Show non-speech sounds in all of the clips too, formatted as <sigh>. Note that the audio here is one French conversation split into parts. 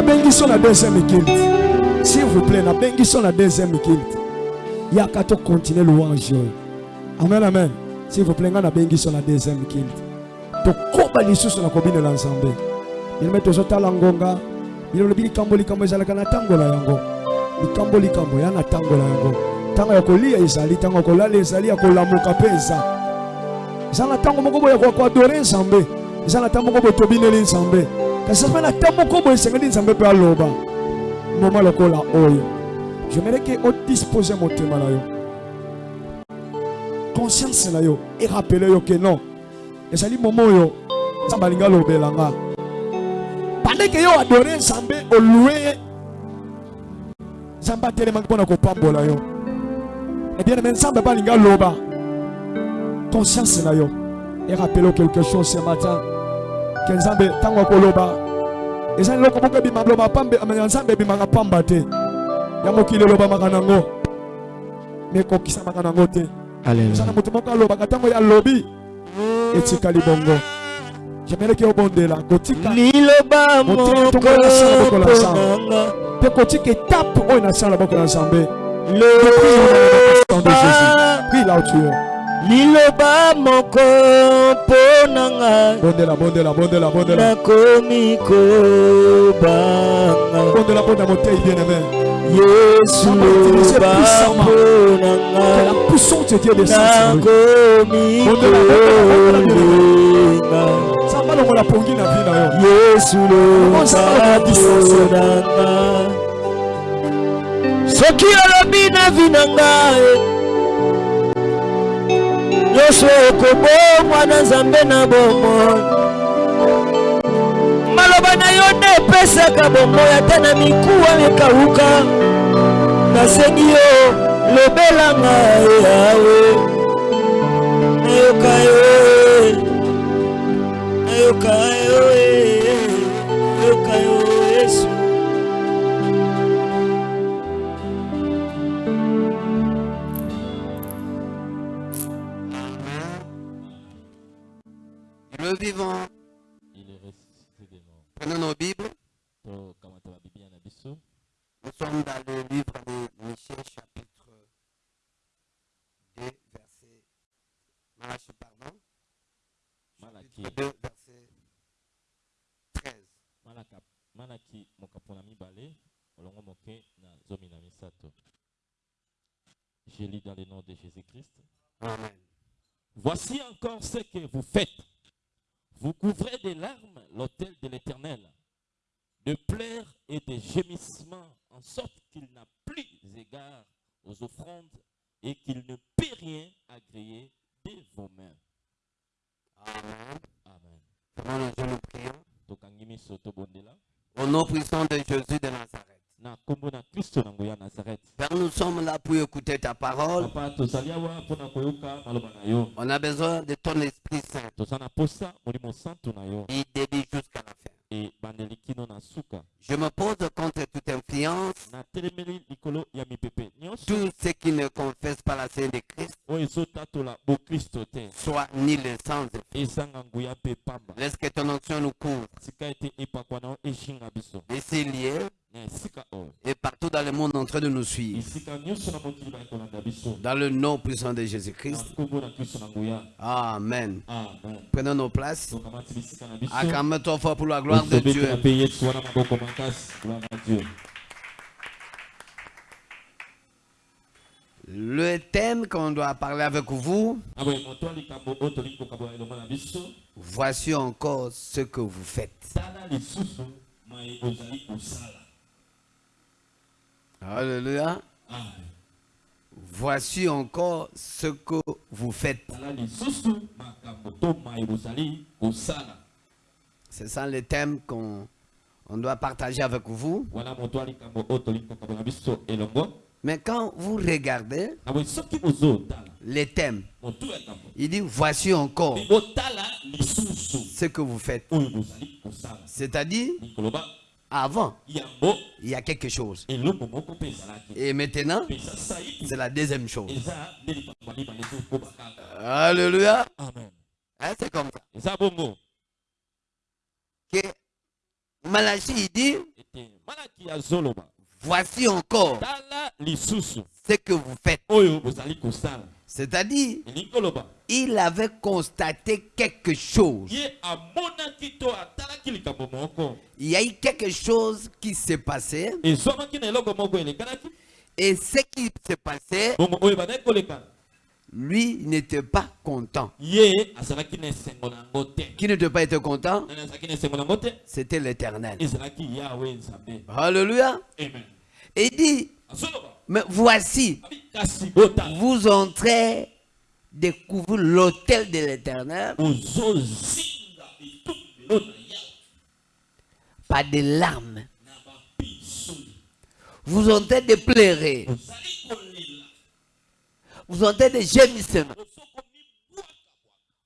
nabengi so na deuxième kilt s'il vous plaît nabengi so na deuxième kilt yaka tocontinue louange oyo amen amen. S'il vous plaît ngai nabengi so na deuxième kilt tokoba lisusu na kobinela nzambe. Bilome tozotala ngonga. Bilolobi likambo likambo ezalaka na ntango na yango. Likambo likambo ya na ntango na yango. Ntango ya kolia ezali ntango ya kolala ezali ya kolamuka mpe eza. Eza na ntango moko boye ya koadore nzambe. Eza na ntango moko boye tobineli nzambe kasi na ntango moko boye esengeli nzambe mpe aloba moma lokola oyo j'aimerais ke odispose motema na yo. Conscience na yo. Erapele yo ke non. Ezali moma oyo nzambe alingi alobela nga pandeke yo adore nzambe olue ye nzambe atelemaki mpona kopambola yo. Ebieneme nzambe mpe alingi aloba conscience na yo. Erapele quelque chose ce matin ke nzambe ntango akoloba. Eza eloko moko ebima loba pambe ya nzambe ebimaka pamba te. Ya mokili elobamaka nango me ekokisamaka nango te. Eza na moto moko alobaka ntango ye alobi etikali bongo jemeleki obondela. Kotika. Liloba motema moko tongo nasala bokola nzambe. mponanga mpe kotika etape oyo nasala bokola nzambe. Loba. Prie là où tu es. Liloba moko mpo na ngai nakomi kobanga. Yesu loba mpo na Que ngai la puissance de Dieu descende sur lui. nakomi Bondela, bondela, bondela, kolenga Samba longola pongi na vie na yo. yesu loba mpo na ngai. Soki olobi na vi na ngai nyonso ekobomwa na nzambe na bomoi. Maloba na yo nde epesaka bomoi ata na mikuwa ekawuka. Nasengi yo lobela ngai yawe. Nayoka yo nayoka yo nayoka yo vivant, Il est ressuscité des morts. prenons nos Bibles. Nous sommes dans le livre de Michée, chapitre 2, verset. Malachi, pardon. Malaki. Chapitre 2, verset 13. Malaka- malaki mokapo na mibale molongo moke na zomi na misato je lis dans le nom de jésus-christ Amen. voici encore ce que vous faites vous couvrez de larmes l'autel de l'éternel de pleurs et de gémissements en sorte qu'il n'a plus égard aux offrandes et qu'il ne peut rien agréer de vos mains Amen. amen jeunes nous prions tobondela Au nom puissant de Jésus de Nazareth. Père, nous sommes là pour écouter ta parole. On a besoin de ton Esprit Saint. Il débite jusqu'à la fin. Je me pose contre toute influence. Tout ce qui ne confesse pas la Sainte de Christ soit ezanga nguya mpe pamba Laisse que ton onction nous couvre. sika ete epakwa esika oyo et partout dans le monde en train de nous suivre. Dans le nom puissant de Jésus-Christ. Amen. Prenons nos places. Acclame-toi fort pour la gloire de Dieu. Le thème qu'on doit parler avec vous, biso voici encore ce que vous faites. Alléluia. Voici encore ce que vous faites. C'est ça le thème qu'on on doit partager avec vous. Mais quand vous regardez bozotala les thèmes, il dit voici encore ce que vous faites. C'est-à-dire, avant, il y a quelque chose. Et maintenant, c'est la deuxième chose. Alléluia. amen Hein, c'est comme ça. Que il dit, voici encore ce que vous faites. C'est-à-dire, il avait constaté quelque chose. Il y a eu quelque chose qui s'est passé. Et ce qui s'est passé, lui n'était pas content. Qui n'était pas été content, c'était l'éternel. Alléluia. amen Et il dit, mais voici, vous entrez découvrir l'autel de l'éternel par des larmes. Vous entrez de pleurer. Vous entrez de gémissements.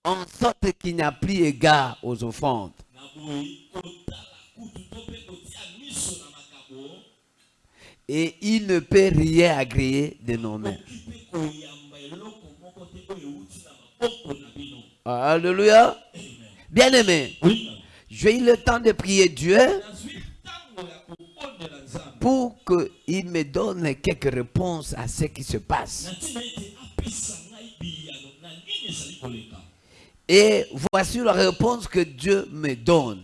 En sorte qu'il n'y a plus égard aux offrandes. na boye kotala kutu to mpe kotia miso na makambo Et il ne peut rien agréer de nos mains. Alléluia. Bien-aimé, j'ai eu le temps de prier Dieu pour qu'il me donne quelques réponses à ce qui se passe. Et voici la réponse que Dieu me donne.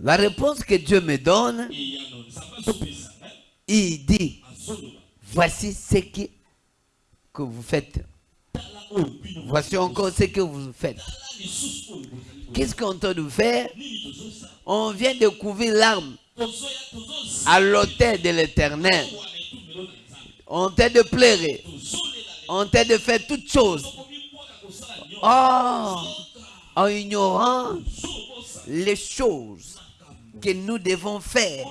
La réponse que Dieu me donne, il dit, voici ce qui- que vous faites. Voici encore ce que vous faites. Qu'est-ce qu'on tente de faire? On vient de couvrir l'arme à l'autel de l'éternel. On tente de pleurer. On tente de faire toutes choses. Oh, en ignorant les choses que nous devons faire.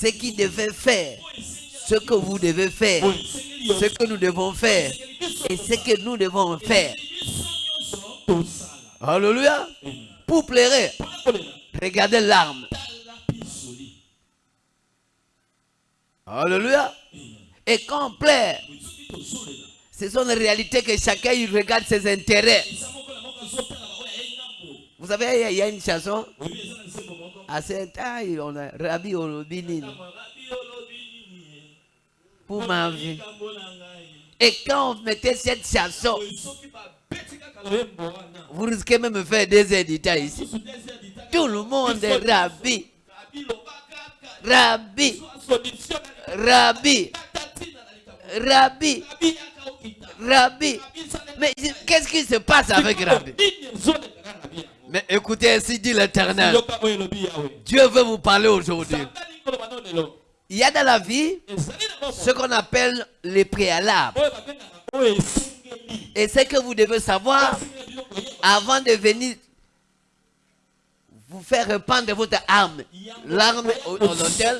Ce qui devait faire. Ce que vous devez faire. Ce que nous devons faire. Et ce que nous devons faire. Alléluia. Pour kolela Regardez l'arme. Alléluia. Et quand on tozolela ce sont les réalités que chacun il regarde ses intérêts. eza moko na moko azotala bango ya ye ngambo Vous savez, il y a- une chanson. À cet taille, on a Rabbi rabi olobi nini pour ma vie. Et quand on mettait cette chanson, wana vous risquez même de faire des éditeurs ici. susu désert ditaka Tout le monde est Rabbi, rabi. Rabbi, Rabbi, Rabbi, rabi. Okita Rabbi. rabi. Sale Mais qu'est-ce qui se passe avec Rabbi Mais écoutez, ainsi dit l'Éternel. Dieu veut vous parler aujourd'hui. Il y a dans la vie ce qu'on appelle les préalables. Et ce que vous devez savoir avant de venir vous faire répandre votre âme, l'arme au, l'autel,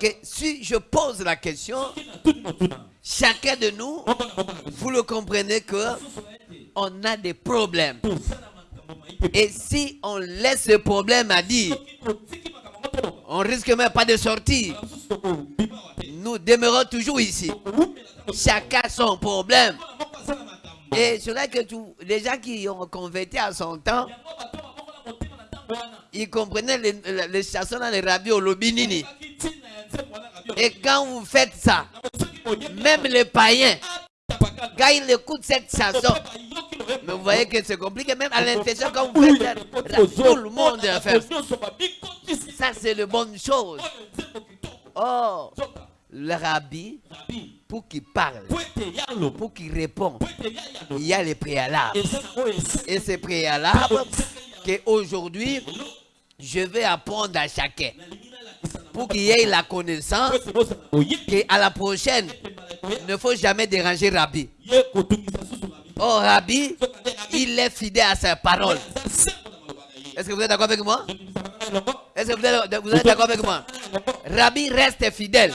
que si je pose la question, chacun de nous, vous le comprenez que on a des problèmes. Et si on laisse ce problème à dire, on risque même pas de sortir. Nous demeurons toujours ici. Chacun son problème. Et c'est là que les gens qui ont converti à son temps, ils comprenaient les, les, dans les rabios au Lobinini. Et quand vous faites ça, même les païens, quand ils écoutent cette chanson, mais vous voyez que c'est compliqué, même à l'intérieur, quand vous faites tout le monde fait. Ça, c'est une bonne chose. Oh, le rabbi, pour qu'il parle, pour qu'il réponde, il y a les préalables. Et ces préalables qu'aujourd'hui, je vais apprendre à chacun. Pour qu'il ait la connaissance qu'à la prochaine, ne faut jamais déranger Rabbi. Oh, Rabbi, il est fidèle à sa parole. Est-ce que vous êtes d'accord avec moi? Est-ce que vous êtes, d'accord avec moi? Rabbi reste fidèle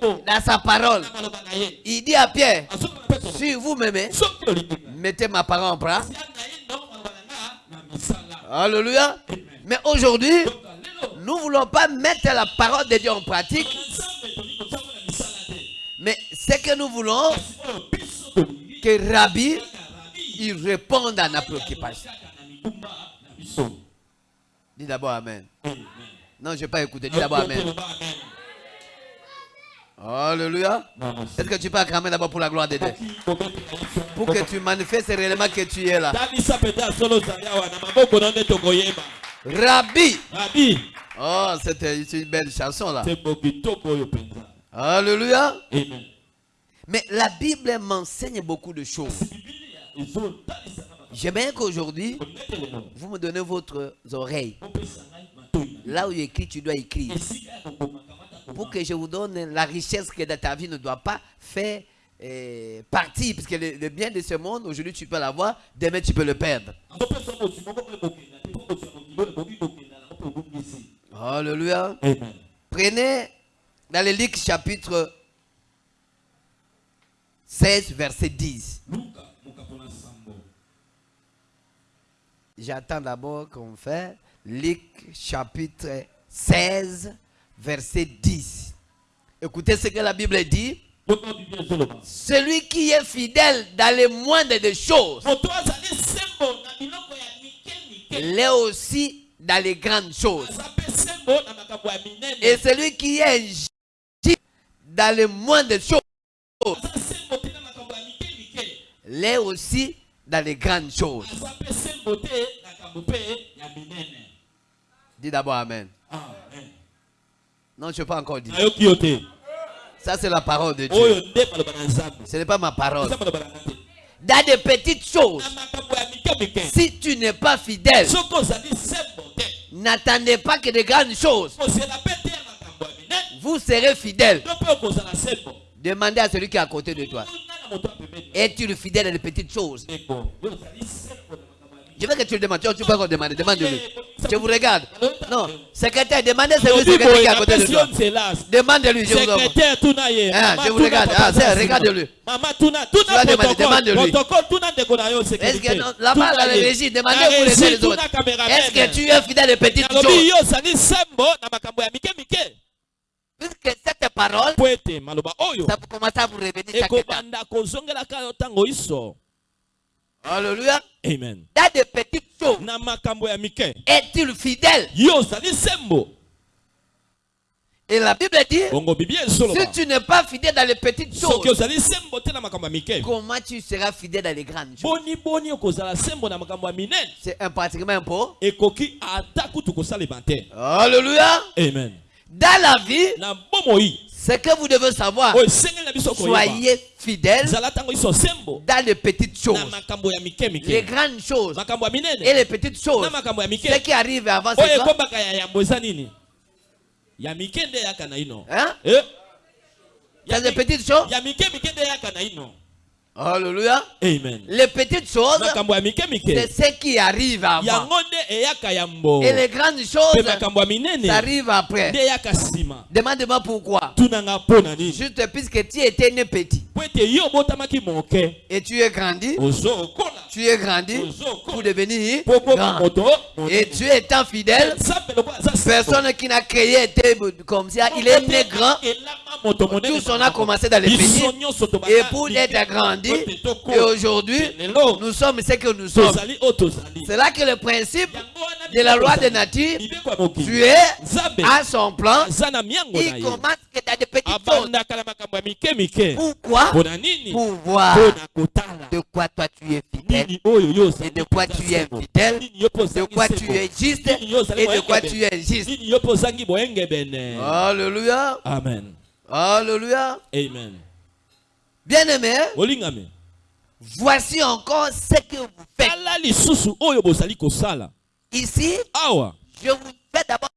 dans sa parole. Il dit à Pierre, si vous m'aimez, mettez ma parole en pratique. Alléluia. Mais aujourd'hui, nous ne voulons pas mettre la parole de Dieu en pratique, mais ce que nous voulons, que Rabbi, il réponde à nos préoccupations. Dis d'abord Amen. Non, je n'ai pas écouté. Dis d'abord Amen. Alléluia. Est-ce que tu peux acclamer d'abord pour la gloire de Dieu? Pour que tu manifestes réellement que tu es là. tokoyeba Rabbi. Oh, c'était c'est une belle chanson là. Alléluia. amen Mais la Bible m'enseigne beaucoup de choses. J'aimerais qu'aujourd'hui, vous me donnez votre oreille. Là où il écrit, tu dois écrire. Pour que je vous donne la richesse que dans ta vie ne doit pas faire euh, partie. Parce que le, le bien de ce monde, aujourd'hui tu peux l'avoir, demain tu peux le perdre. Alléluia. Prenez dans le Luc chapitre 16, verset 10. luka mokapo na sambo J'attends d'abord qu'on fait Luc chapitre 16, verset 10. Écoutez ce que la Bible dit. Celui qui est fidèle dans les moindres des choses, l'est aussi dans les grandes choses. Et celui qui est dans les moindres choses, l'est aussi dans les grandes choses. Dis d'abord Amen. amen Non, je ne pas encore dire. Ça, c'est la parole de Dieu. na nzambe Ce n'est pas ma parole. Dans des petites choses, si tu n'es pas fidèle, n'attendez pas que de grandes choses. minene Vous serez fidèle. Demandez à celui qui est à côté de toi. Es-tu fidèle dans les petites choses? Je veux que tu le demandes. Tu tu peux encore demander. Demande-lui. Je vous regarde. Non. Secrétaire, demandez celui secrétaire qui est à côté de toi. Demande-lui. Je vous offre. secrétaire Ah, je vous regarde. Ah, c'est- Zasima. regarde-le. mama tuna tuna demande-lui. Est-ce que là-bas, la régie, demandez pour les uns et les autres. Est-ce que tu es fidèle petites nalobi choses Puisque cette parole, oyo ça peut commencer à vous revenir chaque temps. Alléluia. amen. Dans des petites choses, est-il fidèle? Et la Bible dit, si tu n'es pas fidèle dans les petites choses, comment tu seras fidèle dans les grandes choses? C'est un pratiquement un Alléluia. amen. Dans la vie, ce que vous devez savoir, koyeba soyez fidèles dans les petites choses. Les grandes choses et les petites choses. Ce qui arrive avant, oyo c'est quoi? ino. Hein? Eh? Des mi- petites choses? Alléluia. amen Les petites choses, c'est ce qui arrive avant. Et les grandes choses, ça arrive après. Demande-moi pourquoi. Juste puisque tu étais né petit et tu es grandi, tu es grandi. Pour devenir grand. Et tu étant fidèle, personne qui n'a créé était comme ça, il est né grand. elama moto monene Tous on a commencé dans les tobanda Et pour être grandi, et aujourd'hui, nous sommes ce que nous sommes. C'est là que le principe de la loi de nature, tu es à son plan. Il commence que dans des petites Pourquoi Pour voir de quoi toi tu es fidèle, et de quoi tu es fidèle, de quoi tu es juste, et de quoi tu es juste. Alléluia. amen. Alléluia. amen. Bien-aimé, voici encore ce que vous faites. Ici, je vous fais d'abord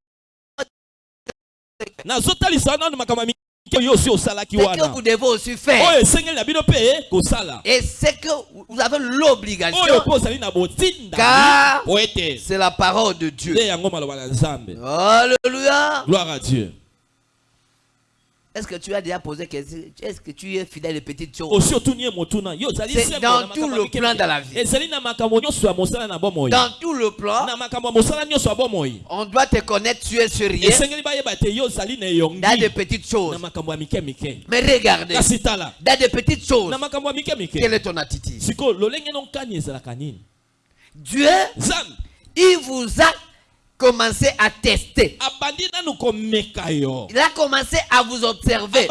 ce que vous devez aussi faire. mpe kosala Et ce que vous avez l'obligation, botinda. Car- c'est la parole de Dieu. Alléluia. gloire à dieu Est-ce que tu as déjà posé question? Est-ce que tu es fidèle motuna yo ozali C'est sembo dans tout le plan de la vie. Dans tout le plan, on doit te connaître, tu es sur rien. Dans des petites choses. Mais regardez, dans des petites choses, quelle est ton attitude? Dieu, il vous a commencé à tester. Il a commencé à vous observer.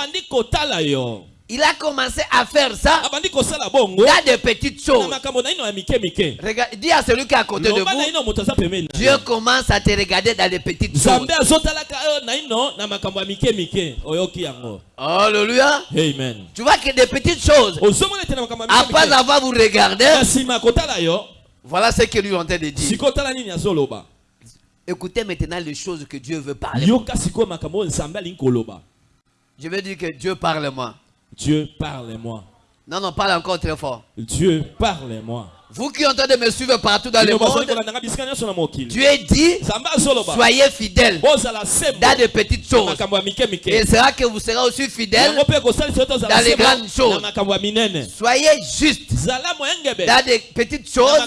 Il a commencé à faire ça kosala bongo dans des petites choses. Regarde, dis à celui qui est à côté de vous, Dieu commence à te regarder dans les petites choses. Alléluia. amen Tu vois que des petites choses, après avoir vous regardé, voilà ce que lui train de dire. Écoutez maintenant les choses que Dieu veut parler. Je veux dire que Dieu parle-moi. dieu parle-moi Non, non, parle encore très fort. dieu parle-moi Vous qui êtes en train de me suivre partout dans le monde, Dieu dit, soyez fidèles dans de petites choses. Et mike sera que vous serez aussi fidèles dans les grandes choses. Soyez justes moyengebe dans des petites choses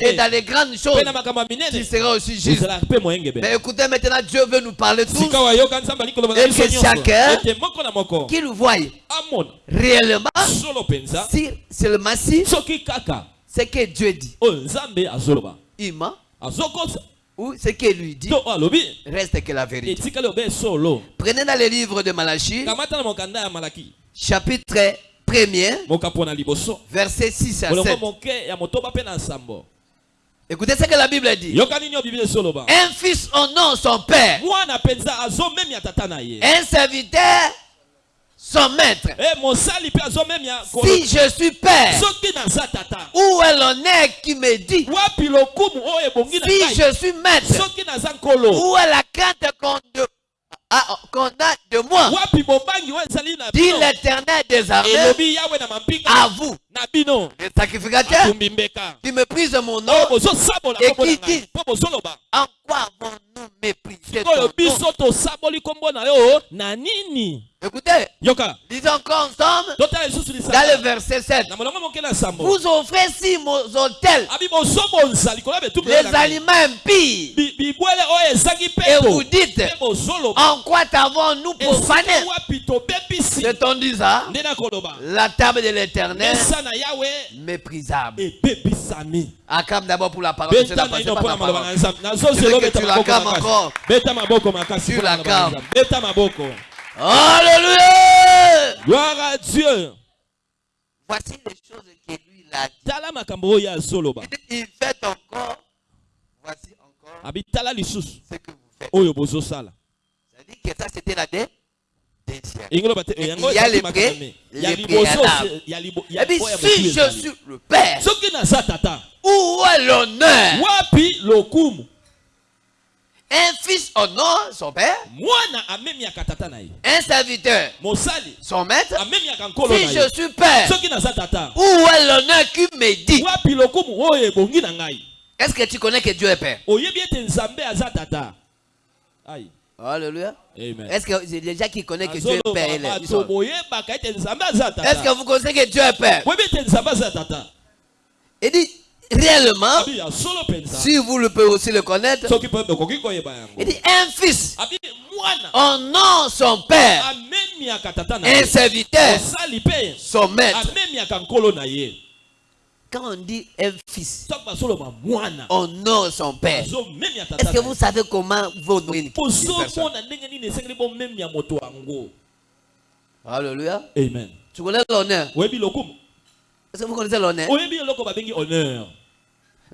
et dans les grandes choses. Tu seras aussi juste. Mais écoutez maintenant, Dieu veut nous parler tous, koloba na Et que chacun moko qu'il voie réellement, si seulement si ce que Dieu dit, ment, azokosa ou ce que lui dit, reste que la vérité. Prenez dans le livre de Malachie, malaki. chapitre 1er, mokapo na liboso. verset 6 à molongo 7. moke ya motoba mpe na nsambo Écoutez ce que la Bible dit. Un fils honore son père, un serviteur son maître. e kolo Si je suis père, où est l'honneur qui me dit? Si je suis maître, où est la crainte qu'on de- ah, qu'on a de moi? Dit l'éternel des armées à vous, mbeka. qui méprisent mon nom. Et qui dit- En quoi avons-nous méprisé Écoutez, yoka. lisons encore ensemble dans le verset 7. na molongo moke na nsambo Vous offrez si mon hôtel abi bozobonza likolo ya betumbu les aliments ezangi et vous dites En quoi t'avons-nous profané? tobebisi C'est-on dit ça. La table de l'éternel méprisable. Acclame d'abord pour la parole. c'est la parole. Je veux que tu encore. Tu Alléluia. gloire à dieu Voici les choses que lui a dit. Il fait encore. Voici encore ce que vous faites. C'est-à-dire que ça c'était la dé- Il y a les me. les Et puis si je suis le Père, où est l'honneur? Un fils honore son père, un serviteur? Son maître? Si je suis père, où est l'honneur qui me dit? Est-ce que tu connais que Dieu est père? Oyebi Alléluia. Est-ce que c'est déjà qui connaît que Dieu est père est- aza Est-ce que vous connaissez que Dieu est père? Il dit réellement, mpenza si vous le pouvez aussi le connaître, il dit un fils abi mwana honore son père, un serviteur son maître. amemiaka nkolo na ye Quand on dit un fils mwana honore son père, est-ce que vous savez comment vous yango Alléluia. amen. Tu connais l'honneur? Est-ce que vous connaissez l'honneur oyebi eloko babengi honneur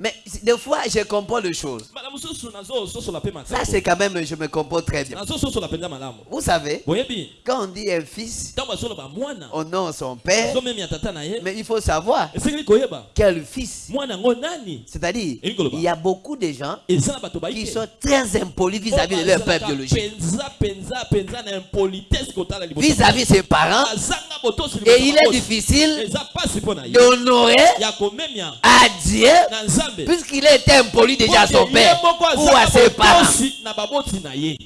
Mais des fois, je comprends les choses. Ça, makambo c'est quand même, je me comprends très bien. Vous savez, quand on dit un fils mwana honore son père, mais il faut savoir koyeba quel fils. C'est-à-dire, il y a beaucoup de gens bato qui sont très impolis vis-à-vis de leur père biologique, vis-à-vis de ses parents. botosi Et il est difficile d'honorer à Dieu, puisqu'il était impoli déjà à son père ou à ses parents. botosi na baboti na ye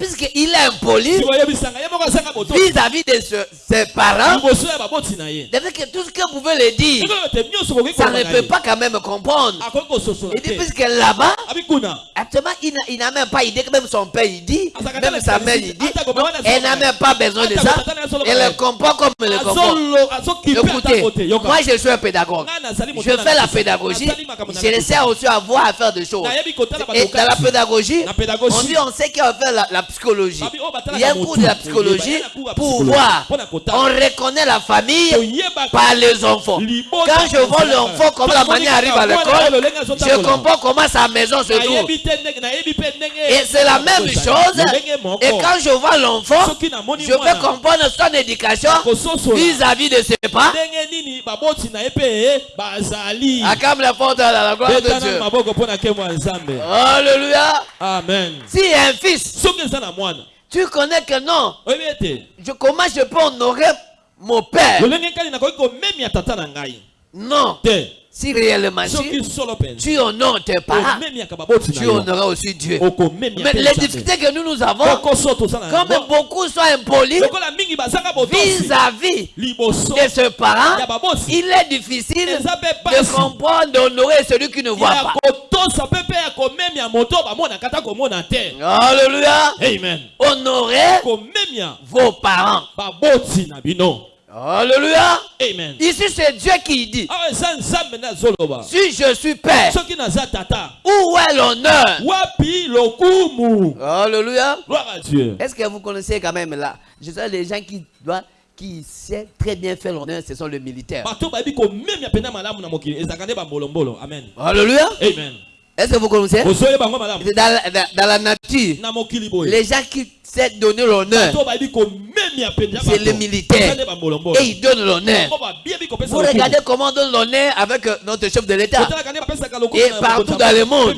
puisqu'il est impoli vis-à-vis de ce- ses parents, fait que tout ce que vous pouvez le dire, ça ne peut pas quand même comprendre. Il dit, puisque là-bas, actuellement, il n'a- même pas idée que même son père, il dit, même sa mère, il dit, elle n'a même pas besoin de ça. Elle le comprend comme elle le comprend. Écoutez, moi je suis un pédagogue. Je fais la pédagogie. Je essaie aussi à voir à faire des choses. Et dans la pédagogie, on dit on sait qu'on va faire la, la psychologie. Oh, Il y a un cours de la psychologie pour voir. On reconnaît la famille par les enfants. Quand je vois l'enfant, comment la manière arrive à l'école, je comprends comment sa maison se trouve. Et c'est la même chose. Et quand je vois l'enfant, je peux comprendre son éducation vis-à-vis de ses bazali Acclame les portes à la gloire de Dieu. Alléluia. amen Si un fils, tu connais que non, ete je, comment je peux honorer mon père Non. Si réellement tu honores tes parents, tu honoreras aussi Dieu. Mais les difficultés que nous nous avons, comme beaucoup sont impolis vis-à-vis de ce parent, il est difficile de comprendre, d'honorer celui qui ne voit pas. Alléluia. amen. Honorez vos parents. Alléluia. amen. Ici, c'est Dieu qui dit azoloba Si je suis père, où est l'honneur? Alléluia. gloire à dieu. Est-ce que vous connaissez quand même là Je sais les gens qui doivent, qui savent très bien faire l'honneur, ce sont les militaires. bambolombolo amen. Alléluia. amen. Est-ce que vous connaissez? C'est dans, la- dans- dans la nature, les gens qui savent donner l'honneur C'est les militaires. et ils donnent l'honneur. Vous regardez comment on donne l'honneur avec euh, notre chef de l'État. Et partout dans le monde.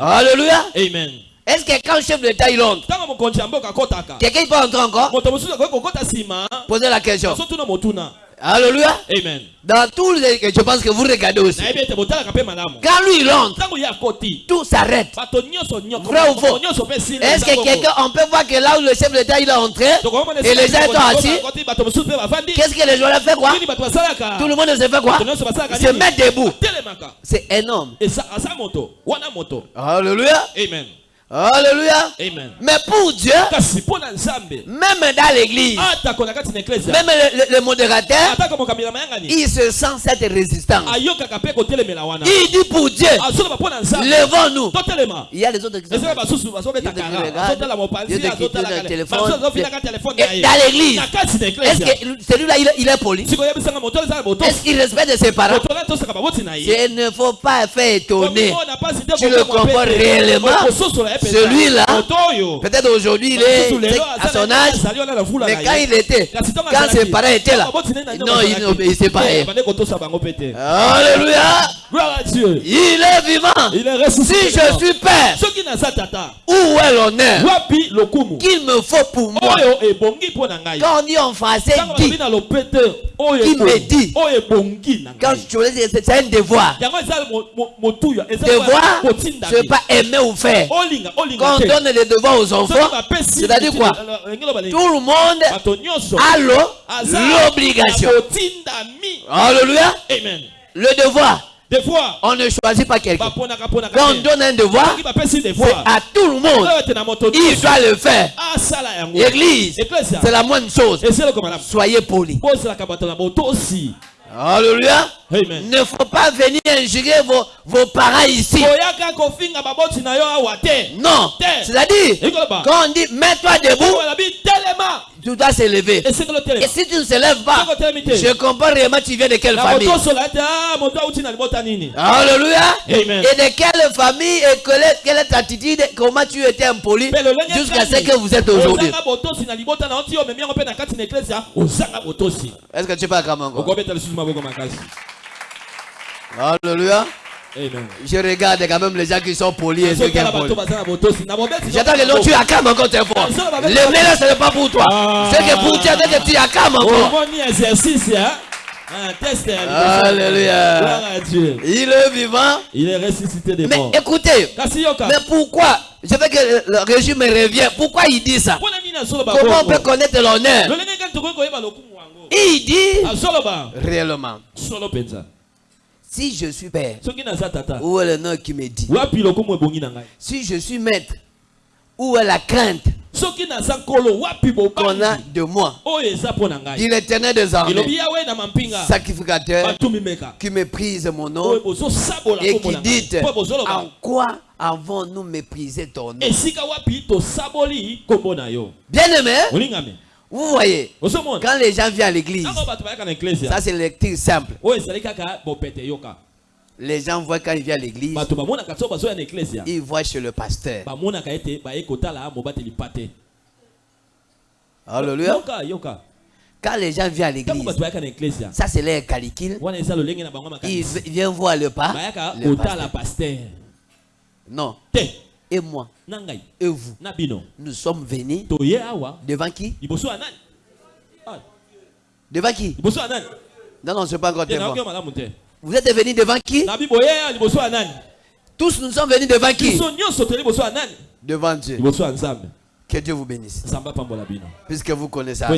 Alléluia. amen Est-ce que quand le chef de l'État il entre, quelqu'un peut entrer encore? Poser la question. Alléluia. amen Dans tous les. Je pense que vous regardez aussi. Quand lui il entre, ntango ye akoti tout s'arrête. Vrai ou faux? Est-ce que quelqu'un, on peut voir que là où le chef de l'État il est entré, et les gens sont assis, qu'est-ce que les joueurs fait quoi? Tout le monde se fait quoi? Se mettre debout. C'est moto Alléluia. amen Alléluia. amen Mais pour Dieu, même dans l'église, même le, modérateur, il se sent cette résistance. Il dit pour Dieu, levons-nous. Il y a les autres qui sont téléphone. Et dans l'église, est-ce que celui-là, il, est poli Est-ce qu'il respecte ses parents Il ne faut pas faire étonner. Tu le comprends réellement. Celui-là, Peut-être aujourd'hui, il est à son âge, mais quand il était, quand ses parents étaient là, non, il n'obéissait pas. Alléluia. gloire à dieu. Il est vivant. il est Si je suis père, où est l'honneur qu'il me faut pour moi? Quand on dit en français, dit, Qui me dit? quand je c'est c'est un devoir. Devoir, kotinda je ne veux pas aimer ou faire. Quand on donne des devoirs aux enfants, c'est-à-dire quoi tout le monde a l'obligation. Alléluia. amen Le devoir, on ne choisit pas quelqu'un. Quand on donne un devoir, c'est à tout le monde. Il doit le faire. asala yango Église, Ecclesia. c'est la moindre chose. Soyez polis. Alléluia. amen ne faut pas venir injurer vos, vos parents ici. Non. C'est-à-dire, quand on dit mets-toi debout, tu dois se lever. esekelo Et si tu ne te lèves pas, je comprends réellement tu viens de quelle famille. ah Alléluia. Amen. Et de quelle famille et quelle est, quelle est ta attitude, comment tu étais impoli jusqu'à ce que vous êtes aujourd'hui. Est-ce que tu maboko makasi Alléluia. Amen Je regarde quand même les gens qui sont polis et ceux qui sont polis. J'attends que l'autre tu acclames encore tes fois. Le meilleur ce n'est pas pour toi. Ah. C'est que pour toi, que tu acclames encore. omoni exercice Un test ya liboso. Alléluia. Gloire à Dieu. Il est vivant. Il est ressuscité des Mais morts. écoutez, Kasi yoka. mais pourquoi Je veux que le- régime revient. Pourquoi il dit ça? Comment on peut connaître l'honneur? Il dit réellement si je suis père, où est le nom qui me dit? Si je suis maître, où est la crainte? Qu'on a de moi. Dit l'éternel des armées, sacrificateur qui méprise mon nom et qui dit en quoi avons-nous méprisé ton nom? Esika wapi vous voyez, quand les gens viennent à l'église, ça c'est le lecture simple. yoka Les gens voient quand ils viennent à l'église, ils voient chez le pasteur. Alléluia. Quand les gens viennent à l'église, ça c'est leur calcul. Ils viennent voir le pas. le pasteur. Non. Et moi, et vous, nous sommes venus devant qui? Ah, Devant qui? Non, non, c'est pas encore devant. Vous êtes venus devant qui? Ya nani? Tous nous sommes venus devant qui? Devant Dieu. Que Dieu vous bénisse. Puisque vous connaissez ça.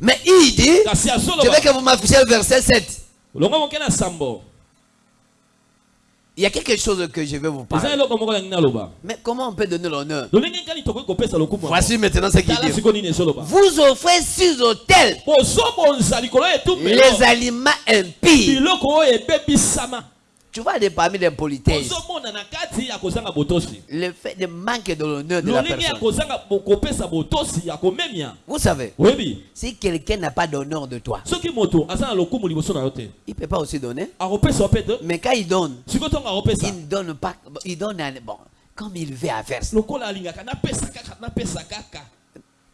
Mais il dit, je veux que vous m'affichez le verset 7. longo moke na sambo Il y a quelque chose que je vais vous parler. Mais comment on peut donner l'honneur? Voici maintenant ce qu'il dit. Vous offrez sur etumbelo les aliments impies. Tu vois, des parmi les politesses, le fait de manque de l'honneur de la personne. Vous savez, si quelqu'un n'a pas d'honneur de toi, il ne peut pas aussi donner. Mais quand il donne, il ne donne pas. Il donne, bon, comme il veut à faire.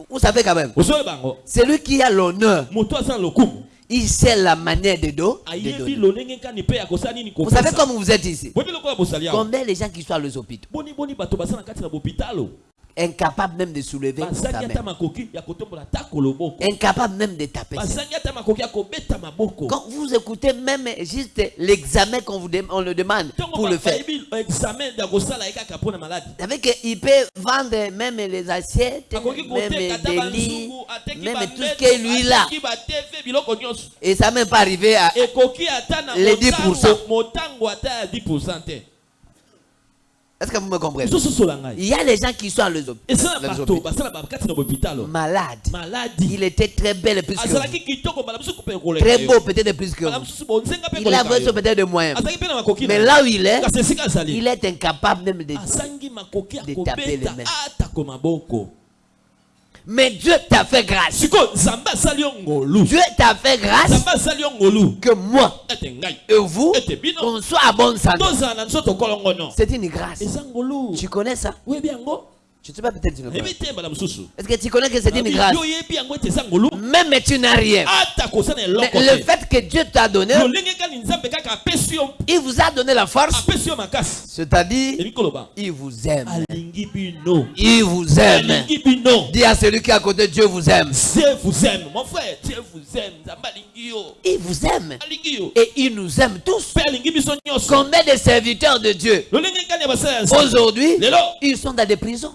Vous savez quand même, celui qui a l'honneur, il sait la manière de, do, de ayebi donner. lolenge nkani mpe ya kosala nini Vous savez kopesa comme vous êtes ici? Combien les gens qui sont à les incapables même de soulever sa main, incapables même de taper. Quand vous écoutez même juste l'examen qu'on vous on le demande pour le faire, savez qu'il peut vendre même les assiettes, même des lits, même tout ce est lui là. Et ça même pas arrivé à. Les motango- 10%. motango ata ya 10 te Est-ce que vous me comprenez? Il y a les gens qui sont à les dans hôpitaux maladi Il était très belle plus que vous. Très beau peut-être plus que vous. Il a koleka besoin yo. peut-être de moyens. Mais là où il est, il est incapable même de. de taper les mains. Mais Dieu t'a fait grâce. Dieu t'a fait grâce. Que moi et vous, qu'on soit à bonne santé. C'est une grâce. Tu connais ça? Je ne sais pas peut-être tu ne connais. yebi te mbala mosusu Est-ce que tu connais que c'est une grâce? Même tu n'as rien. Mais eloko le fait que Dieu t'a donné, il vous a donné la force. C'est-à-dire, il vous aime. Il vous aime. Dis à celui qui est à côté, Dieu vous aime. Dieu vous aime mon frère Dieu vous aime Il vous aime. Et il nous aime tous. Combien de serviteurs de Dieu aujourd'hui, ils sont dans des prisons.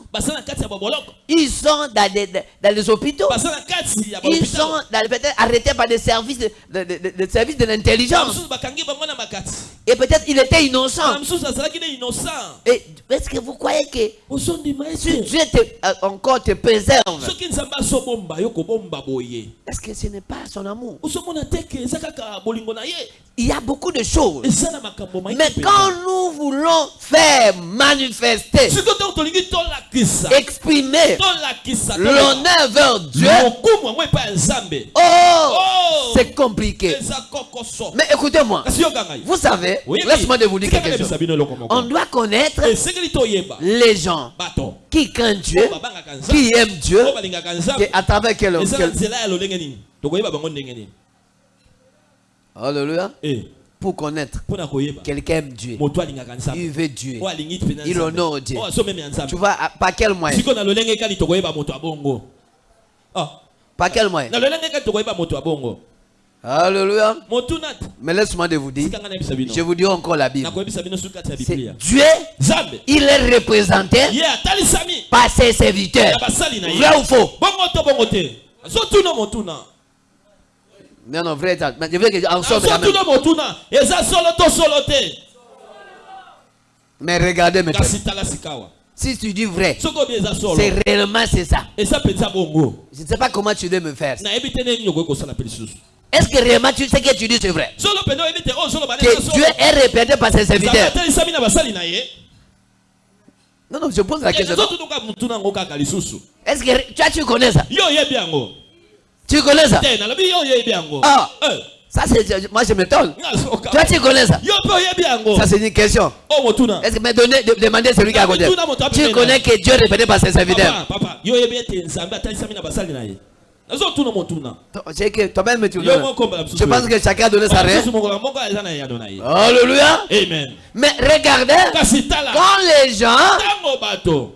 Ils sont dans, des, dans les hôpitaux. Ils sont peut-être arrêtés par des services de, de, de- de- de services de na l'intelligence. Et peut-être il était innocent. Et est-ce que vous croyez que si Dieu te, euh, encore te préserve, kobomba boye est-ce que ce n'est pas son amour? Il y a beaucoup de choses. Mais quand mpenza. nous voulons faire manifester, exprimer l'honneur vers Dieu, oh, Oh! c'est compliqué. Mais écoutez-moi, vous savez, laisse-moi de vous dire quelque chose. On doit connaître les gens qui craignent Dieu, nzambe qui aiment Dieu, que nzambe à travers quel, nini Alléluia. Pour connaître, quelqu'un aime Dieu, il veut Dieu. mpenza Il honore Dieu. azomemela Tu vois, par quel moyen? Ah, Par quel moyen? Alléluia. Mais laisse-moi de vous dire, je vous dis encore la Bible. Dieu, il est représenté par ses serviteurs. Vrai ou faux? Non, non, vrai. Mais je veux que Mais regardez maintenant. Si tu dis vrai, c'est réellement c'est ça. Je ne sais pas comment tu dois me faire. Est-ce que réellement tu sais que tu dis c'est vrai? Bana Que Dieu est représenté par ses serviteurs. ye Non, non, je pose la question. Est-ce que toi tu connais ça? Tu connais ça Ah. Eh, Ça c'est moi je m'étonne. Toi tu connais ça Ça c'est une question. o motuna. Est-ce que me donner de- demander celui qui a côté Tuna moto Tu connais que Dieu représenté par ses serviteurs. papa papa mbala Je pense que chacun a donné sa ye Alléluia. amen. Mais regardez, quand les gens,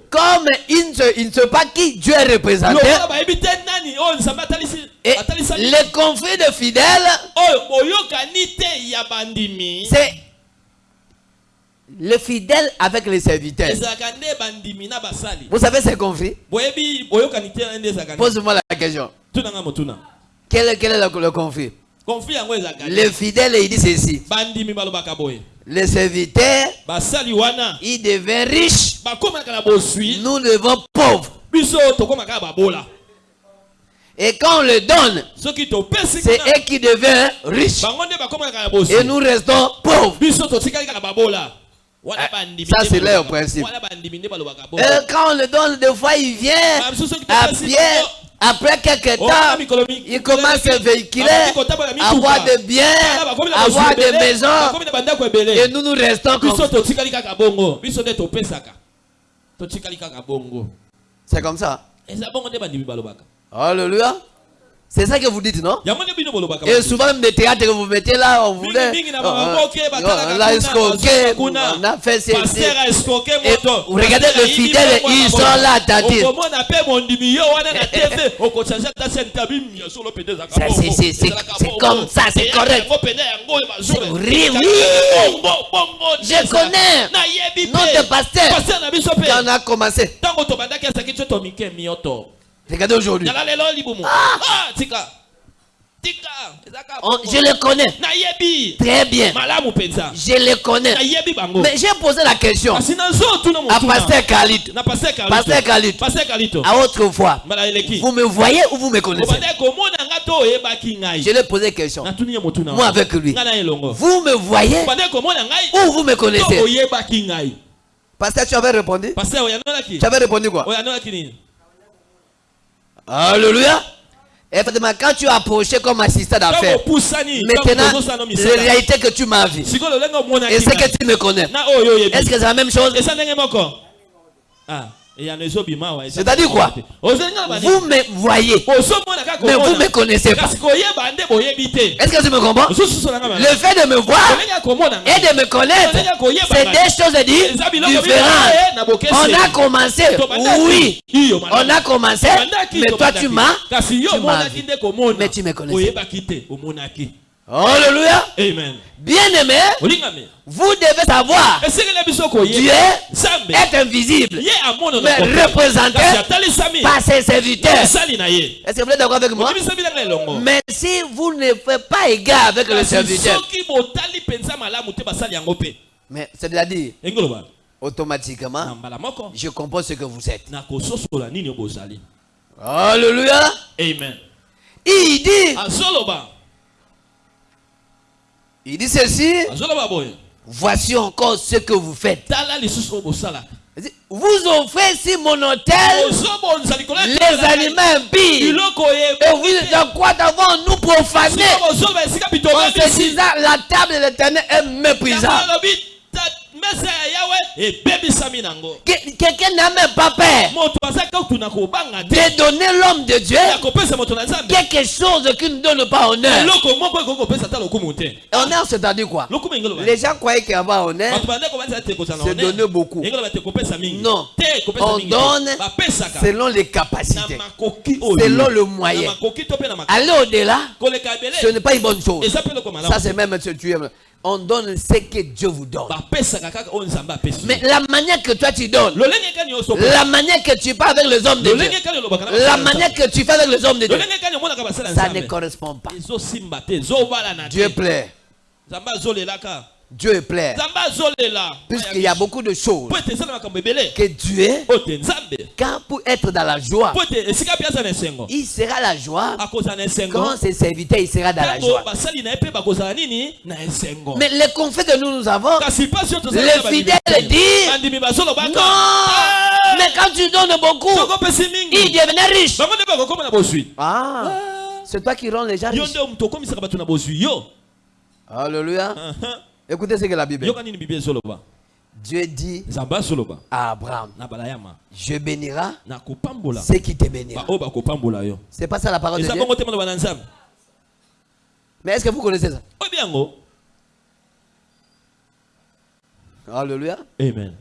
comme ils ne, savent pas qui Dieu est représenté, et atalisami les conflits de fidèles, bandimi c'est le fidèle avec les serviteurs. Vous savez ezalaka nde Pose-moi la question. Quel, est- quel est le, le conflit conflit yango ezalaka Le nde fidèle, il dit ceci. Les serviteurs, ils deviennent riches. Nous devons pauvres. Et quand on le donne, c'est eux qui deviennent riches. Et nous restons pauvres. Ah, bandimi ça, c'est leur principe. Et quand on le donne, des fois, il vient Bah, à topesi pied. Après quelques Oh, temps, il commence à véhiculer, mituka. avoir des biens, Bana bakomi na avoir des maisons. ebele Et nous nous restons comme C'est comme ça. Alléluia. C'est ça que vous dites, non? Et souvent, même des théâtres que vous mettez là, on voulait. batalaka on l'a kuna, escroqué, on a fait ceci. Et regardez le fidèle, ils sont là, c'est- comme ça, c'est correct. oui, oui. Je connais. nayebi Notre pasteur, quand on a commencé, regardez aujourd'hui. Ah, On- bongo. je le connais. Très bien. Je le connais. Mais j'ai posé la question. À Pasteur Khalid. Pasteur Khalid, à autre fois. mbala eleki. Vous me voyez ou vous me connaissez? Je lui ai posé question. ye motuna Moi avec lui. Vous me voyez ou vous me connaissez? Pasteur, tu avais répondu? Tu avais répondu quoi? Alléluia. Effectivement, quand tu as approché comme assistant d'affaires, maintenant, tozosala la réalité que tu m'as vu, sikoyo lolenge omonaki et c'est ngai. que tu me connais, oyebi est-ce que c'est la même chose? Ah C'est-à-dire quoi bani Vous me voyez, mais vous komona. me connaissez pas. Est-ce que tu me comprends? Ozosusolanga Le fait de me voir et de me connaître, c'est des choses différentes. bokeseni. On a commencé, oui, on a commencé, mais toi tu m'as, Mais tu me connaissais. Alléluia. amen. Bien aimé, olingame vous devez savoir, Dieu est invisible. Mais représenté par ses serviteurs. Est-ce que vous êtes d'accord avec moi? Mais si vous ne faites pas égard avec le serviteur, mais c'est-à-dire, automatiquement, je comprends ce que vous êtes. Alléluia. amen. Il dit, il dit ceci, voici encore ce que vous faites. Vous offrez si mon hôtel les aliments biloko Et vous, de quoi d'avant nous profaner? En se disant la table de l'éternel est méprisable. Alobi mesa ya yawe ebebisami nango Que- Quelqu'un n'a même pas peur. Moto aza kokuna kobanga te. De donner l'homme de Dieu ya kopesa moto na nzambe. quelque chose qui ne donne pas honneur. eloko moko ekoki kopesa ata lokumu te. Honneur, c'est-à-dire quoi? Lokumu engelo Les gens croyaient qu'avoir honneur, bato bandeko banza te kozala c'est donner beaucoup. engelo bate kopesa mingi. Non. te kopesa On donne bapesaka. selon les capacités. Selon le moyen. Aller au-delà, ce n'est pas une bonne chose. Ça, c'est même ce tu aimes. On donne ce que Dieu vous donne. Mais la manière que toi tu donnes, la manière que tu parles avec les hommes de Dieu, la manière que tu fais avec les hommes de Dieu, ça ne correspond pas. Dieu plaît. Dieu nzambe azolela Puisqu'il y a beaucoup de choses que Dieu, quand pour être dans la joie, il sera la joie. Quand ses serviteurs, il sera dans la joie. Mais les conflits que nous, nous avons, les fidèles disent non. Ah! Mais quand tu donnes beaucoup, il devenait riche. bozwi. Ah, c'est toi qui rends les gens riches. Alléluia. Écoutez ce que la Bible ezoloba? Dieu dit à Abraham, je bénirai nakopambola ceux qui te yo. C'est pas ça la parole de Dieu? Mais est-ce que vous connaissez ça? Alléluia. amen.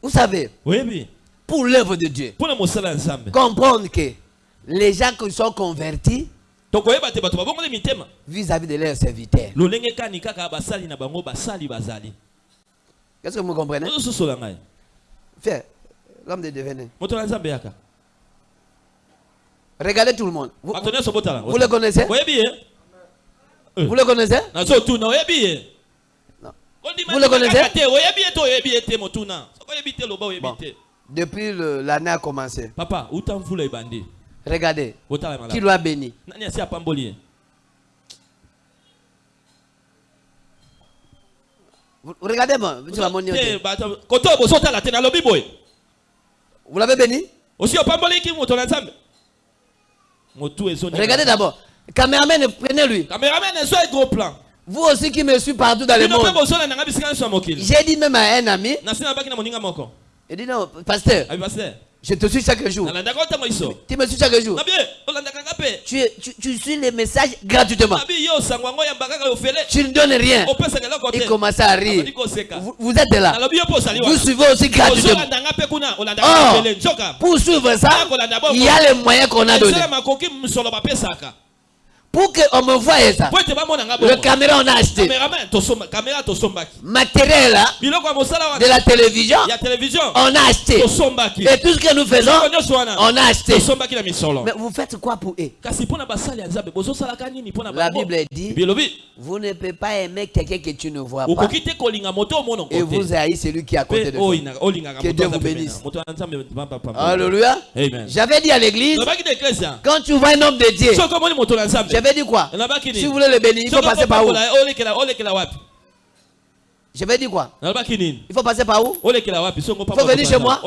Vous savez, oyebi pour l'œuvre de Dieu, comprendre que les gens qui sont convertis vis-à-vis de leurs serviteurs. Qu'est-ce que vous comprenez? Frère, l'homme de devenir. Regardez tout le monde. Vous, nyonso botala vous le connaissez? Ye Vous le connaissez? Non. Vous le connaissez? Bon. Depuis l'année a commencé. papa uta mvula ebandi Regardez. Qui l'a béni? Asi apamboli ye Vous- l'avez béni? Regardez d'abord. Caméraman, prenez-lui. cameraman ezo e gros plan? Vous aussi qui me suivez partout dans le monde. J'ai dit même à un ami, il dit non, pasteur, paster je te suis chaque jour. Tu me suis chaque jour. Tu, tu, tu suis les messages gratuitement. Tu ne donnes rien. Il commence à rire. Vous, vous êtes là. Vous suivez aussi gratuitement. Or, nzoka pour suivre ça, il y a les moyens qu'on a donnés. Pour qu'on me voie ça, le caméra on a acheté. Matériel de la télévision, on a acheté. Et tout ce que nous faisons, on a acheté. Mais vous faites quoi pour eux? La Bible dit, vous ne pouvez pas aimer quelqu'un que tu ne vois pas. Et vous haïssez celui qui est à côté de vous. Que Dieu vous bénisse. Alléluia. J'avais dit à l'église, eklesa quand tu vois un homme de Dieu, j'avais dit quoi? Si vous voulez le bénir, il faut passer par où? wapi J'avais dit quoi? Il faut passer par où? Songo Faut venir chez moi.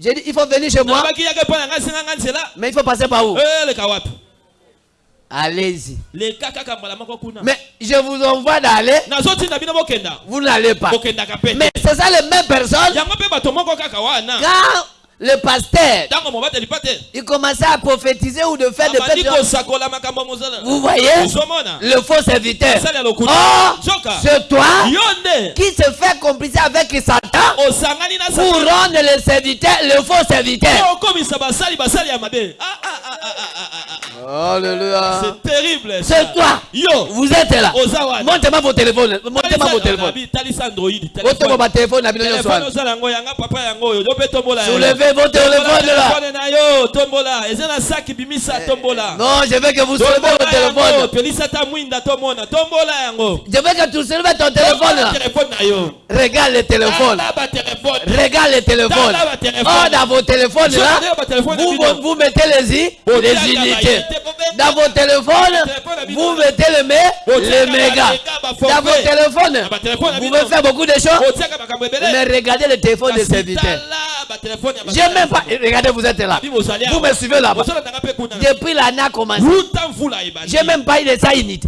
J'ai dit, il faut venir chez moi, mais il faut passer par où? Wapi Allez-y. Mais je vous envoie d'aller, vous n'allez pas. Mais c'est ça les mêmes personnes. Quand le pasteur, il commençait à prophétiser ou de faire des Vous voyez le faux serviteur. lokuta. Oh, c'est toi qui se fait complicer avec Satan pour rendre le serviteur, le faux serviteur. Alléluia. c'est terrible. C'est toi. yo Vous êtes là. Montez-moi vos téléphones. Montez-moi vos téléphones. Montez-moi votre téléphone. na bino nyonso telefone wana. ozala yango yanga papa yango oyo yo mpe tombola yango. Soulevez vos téléphones là. tombola Non, je veux que vous soulevez vos téléphones. Je veux que tu soulèves ton téléphone là. Regarde le téléphone. Regarde le téléphone. Oh, dans vos téléphones là, vous, vous, mettez les, les unités. Dans vos téléphones, vous mettez les, mé ba- ba- Dans vos téléphones, vous pouvez faire beaucoup de choses, mais regardez le téléphone de Kasi serviteur. tala batelefone ya J'ai même pas. Regardez, vous êtes là. Vous me suivez là-bas. Depuis l'année a commencé, j'ai même pas eu de ça unité.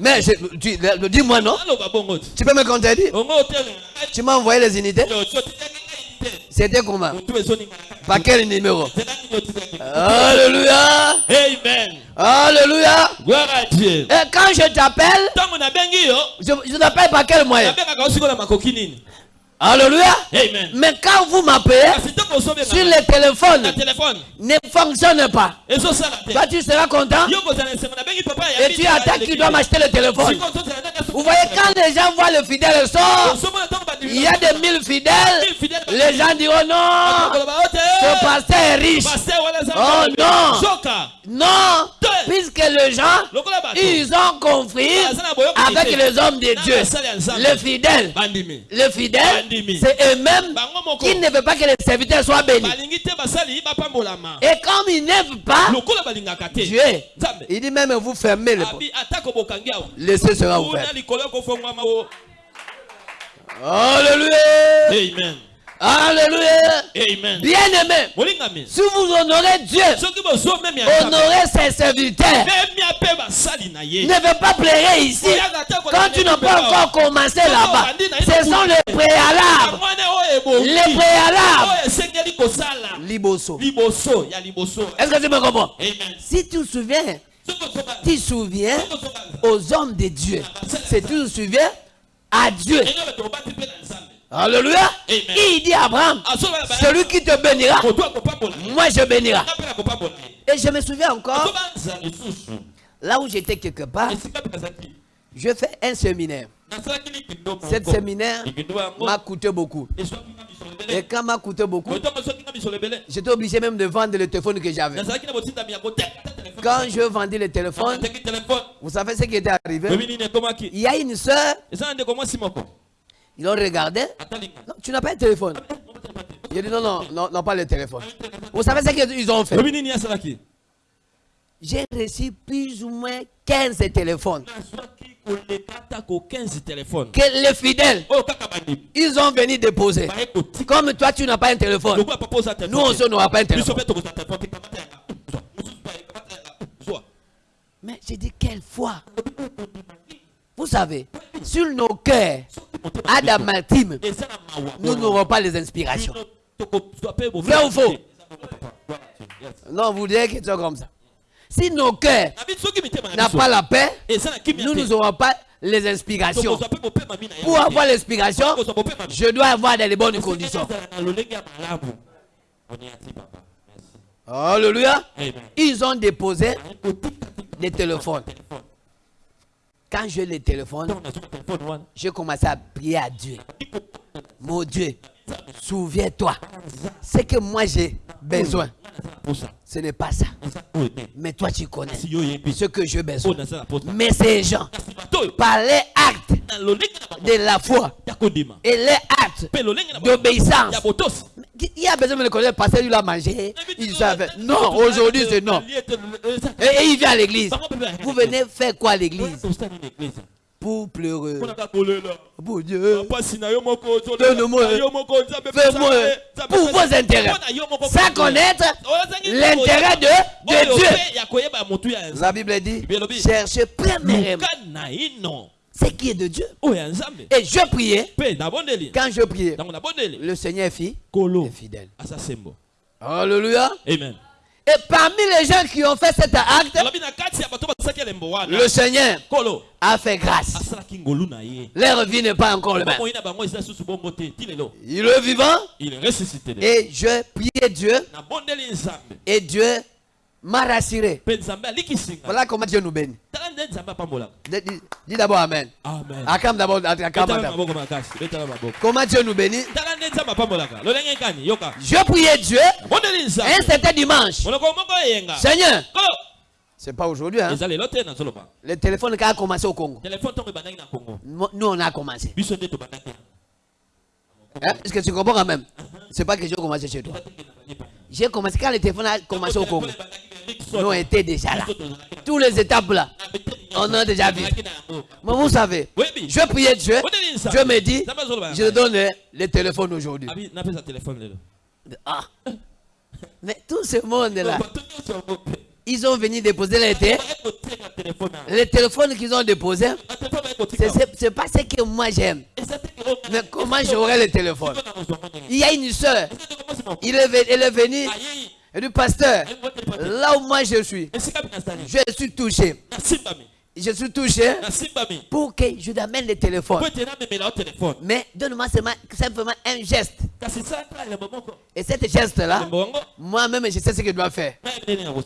Mais le- dis-moi non. Tu peux me contredire? Tu m'as envoyé les unités? C'était comment Par quel numéro? Alléluia. Amen. Alléluia. Gloire à dieu. Et quand je t'appelle, yo je, je t'appelle par quel moyen? Alléluia. Amen. Mais quand vous m'appelez, ozobenga sur le téléphone ne fonctionne pas. Toi, tu seras content. Et tu attends qu'il doit m'acheter le téléphone. Vous voyez, quand les gens voient le fidèle sort, il y a des mille fidèles, les gens diront non, ce pasteur est riche. Oh non, non, puisque les gens, ils ont compris avec les hommes de Dieu. Les fidèles, bandimi. Les fidèles, c'est eux-mêmes qui ne veulent pas que les serviteurs soient bénis. Et comme ils n'aiment pas Dieu, il dit même vous fermez les portes. Laissez sera ouvert. Alléluia. amen Alléluia. amen Bien-aimé, si vous honorez Dieu, honorez ses serviteurs. Ne veux pas pleurer ici. Quand tu n'as pas encore commencé là-bas, ce sont les préalables. Les préalables. Liboso. Est-ce que tu me comprends? Amen Si tu te souviens, tu te souviens aux hommes de Dieu. C'est tu te souviens à Dieu. Alléluia. Amen. Il dit à Abraham, azoba celui qui te bénira, moi je bénira. Et je me souviens encore, lisusu là où j'étais quelque part, je fais un séminaire. Cet séminaire m'a coûté beaucoup. Et quand m'a coûté beaucoup, j'étais obligé même de vendre le téléphone que j'avais. Quand je vendis le téléphone, vous savez ce qui était arrivé? Il y a une soeur, ils ont regardé. Non, tu n'as pas un téléphone. J'ai dit non, non, non, non, pas le téléphone. Vous savez ce qu'ils ont fait? J'ai reçu plus ou moins 15 téléphones. nazwaki koleka atako 15 telefone Que les fidèles, bandimi ils ont venu déposer. kotika Comme toi, tu n'as pas un téléphone. Nous aussi, on n'aura pas un téléphone. Mais j'ai dit, quelle foi Vous savez, sur nos cœurs, na mawa nous n'aurons pas les inspirations. Vrai ou faux? Non, vous direz que c'est comme ça. Si nos cœurs n'ont pas la paix, nous n'aurons pas les inspirations. Pour avoir l'inspiration, je dois avoir dans les bonnes conditions. Alléluia. Ils ont déposé des téléphones. Quand je les téléphone, j'ai commencé à prier à Dieu. Mon Dieu, souviens-toi. Ce que moi j'ai besoin, ce n'est pas ça. Mais toi, tu connais ce que j'ai besoin. Mais ces gens, par les actes de la foi et les actes d'obéissance, il y a besoin de le connaître parce qu'il a mangé. Il savait. Non, aujourd'hui c'est non. Et, il vient à l'église. Vous venez faire quoi à l'église? Pour pleurer. Pour Dieu. Donne-moi. Fais-moi pour vos intérêts. Sans connaître Ozangi l'intérêt de, de Dieu. La Bible dit cherchez premièrement ce qui est de Dieu. nzambe Et je priais. Quand je priais, le Seigneur fit est fidèle. sembo Alléluia. amen. Et parmi les gens qui ont fait cet acte, le Seigneur a fait grâce. ye Leur vie n'est pas encore le même. lelo Il est vivant. Il est ressuscité et je priais Dieu. Et Dieu m'a rassuré. Voilà comment Dieu nous bénit. Dis, d'abord Amen. amen d'abord. Comment Dieu nous bénit? Je priais Dieu un certain dimanche. Seigneur, c'est pas aujourd'hui. Hein? Le téléphone qui a commencé au Congo. nous, on a commencé. Hein? Est-ce que tu comprends quand même? C'est pas que j'ai commencé chez toi. J'ai commencé quand le téléphone a commencé au Congo. Nous était déjà là. Tous les étapes là, on a déjà vu. Mais vous savez, je priais Dieu. Dieu me dit, je donne le, téléphone aujourd'hui. Ah. Mais tout ce monde là, ils ont venu déposer les, té- Baye kotenga telefone na. les téléphones qu'ils ont déposés. C'est pas ce que moi j'aime. Mais comment j'aurai le téléphone? Il y a une soeur. Il est, elle est venue. Dit, pasteur, là où moi je suis, je suis touché. Je suis touché pour que je t'amène le téléphone. Mais donne-moi seulement- simplement un geste. Et cet geste-là, moi-même, je sais ce que je dois faire.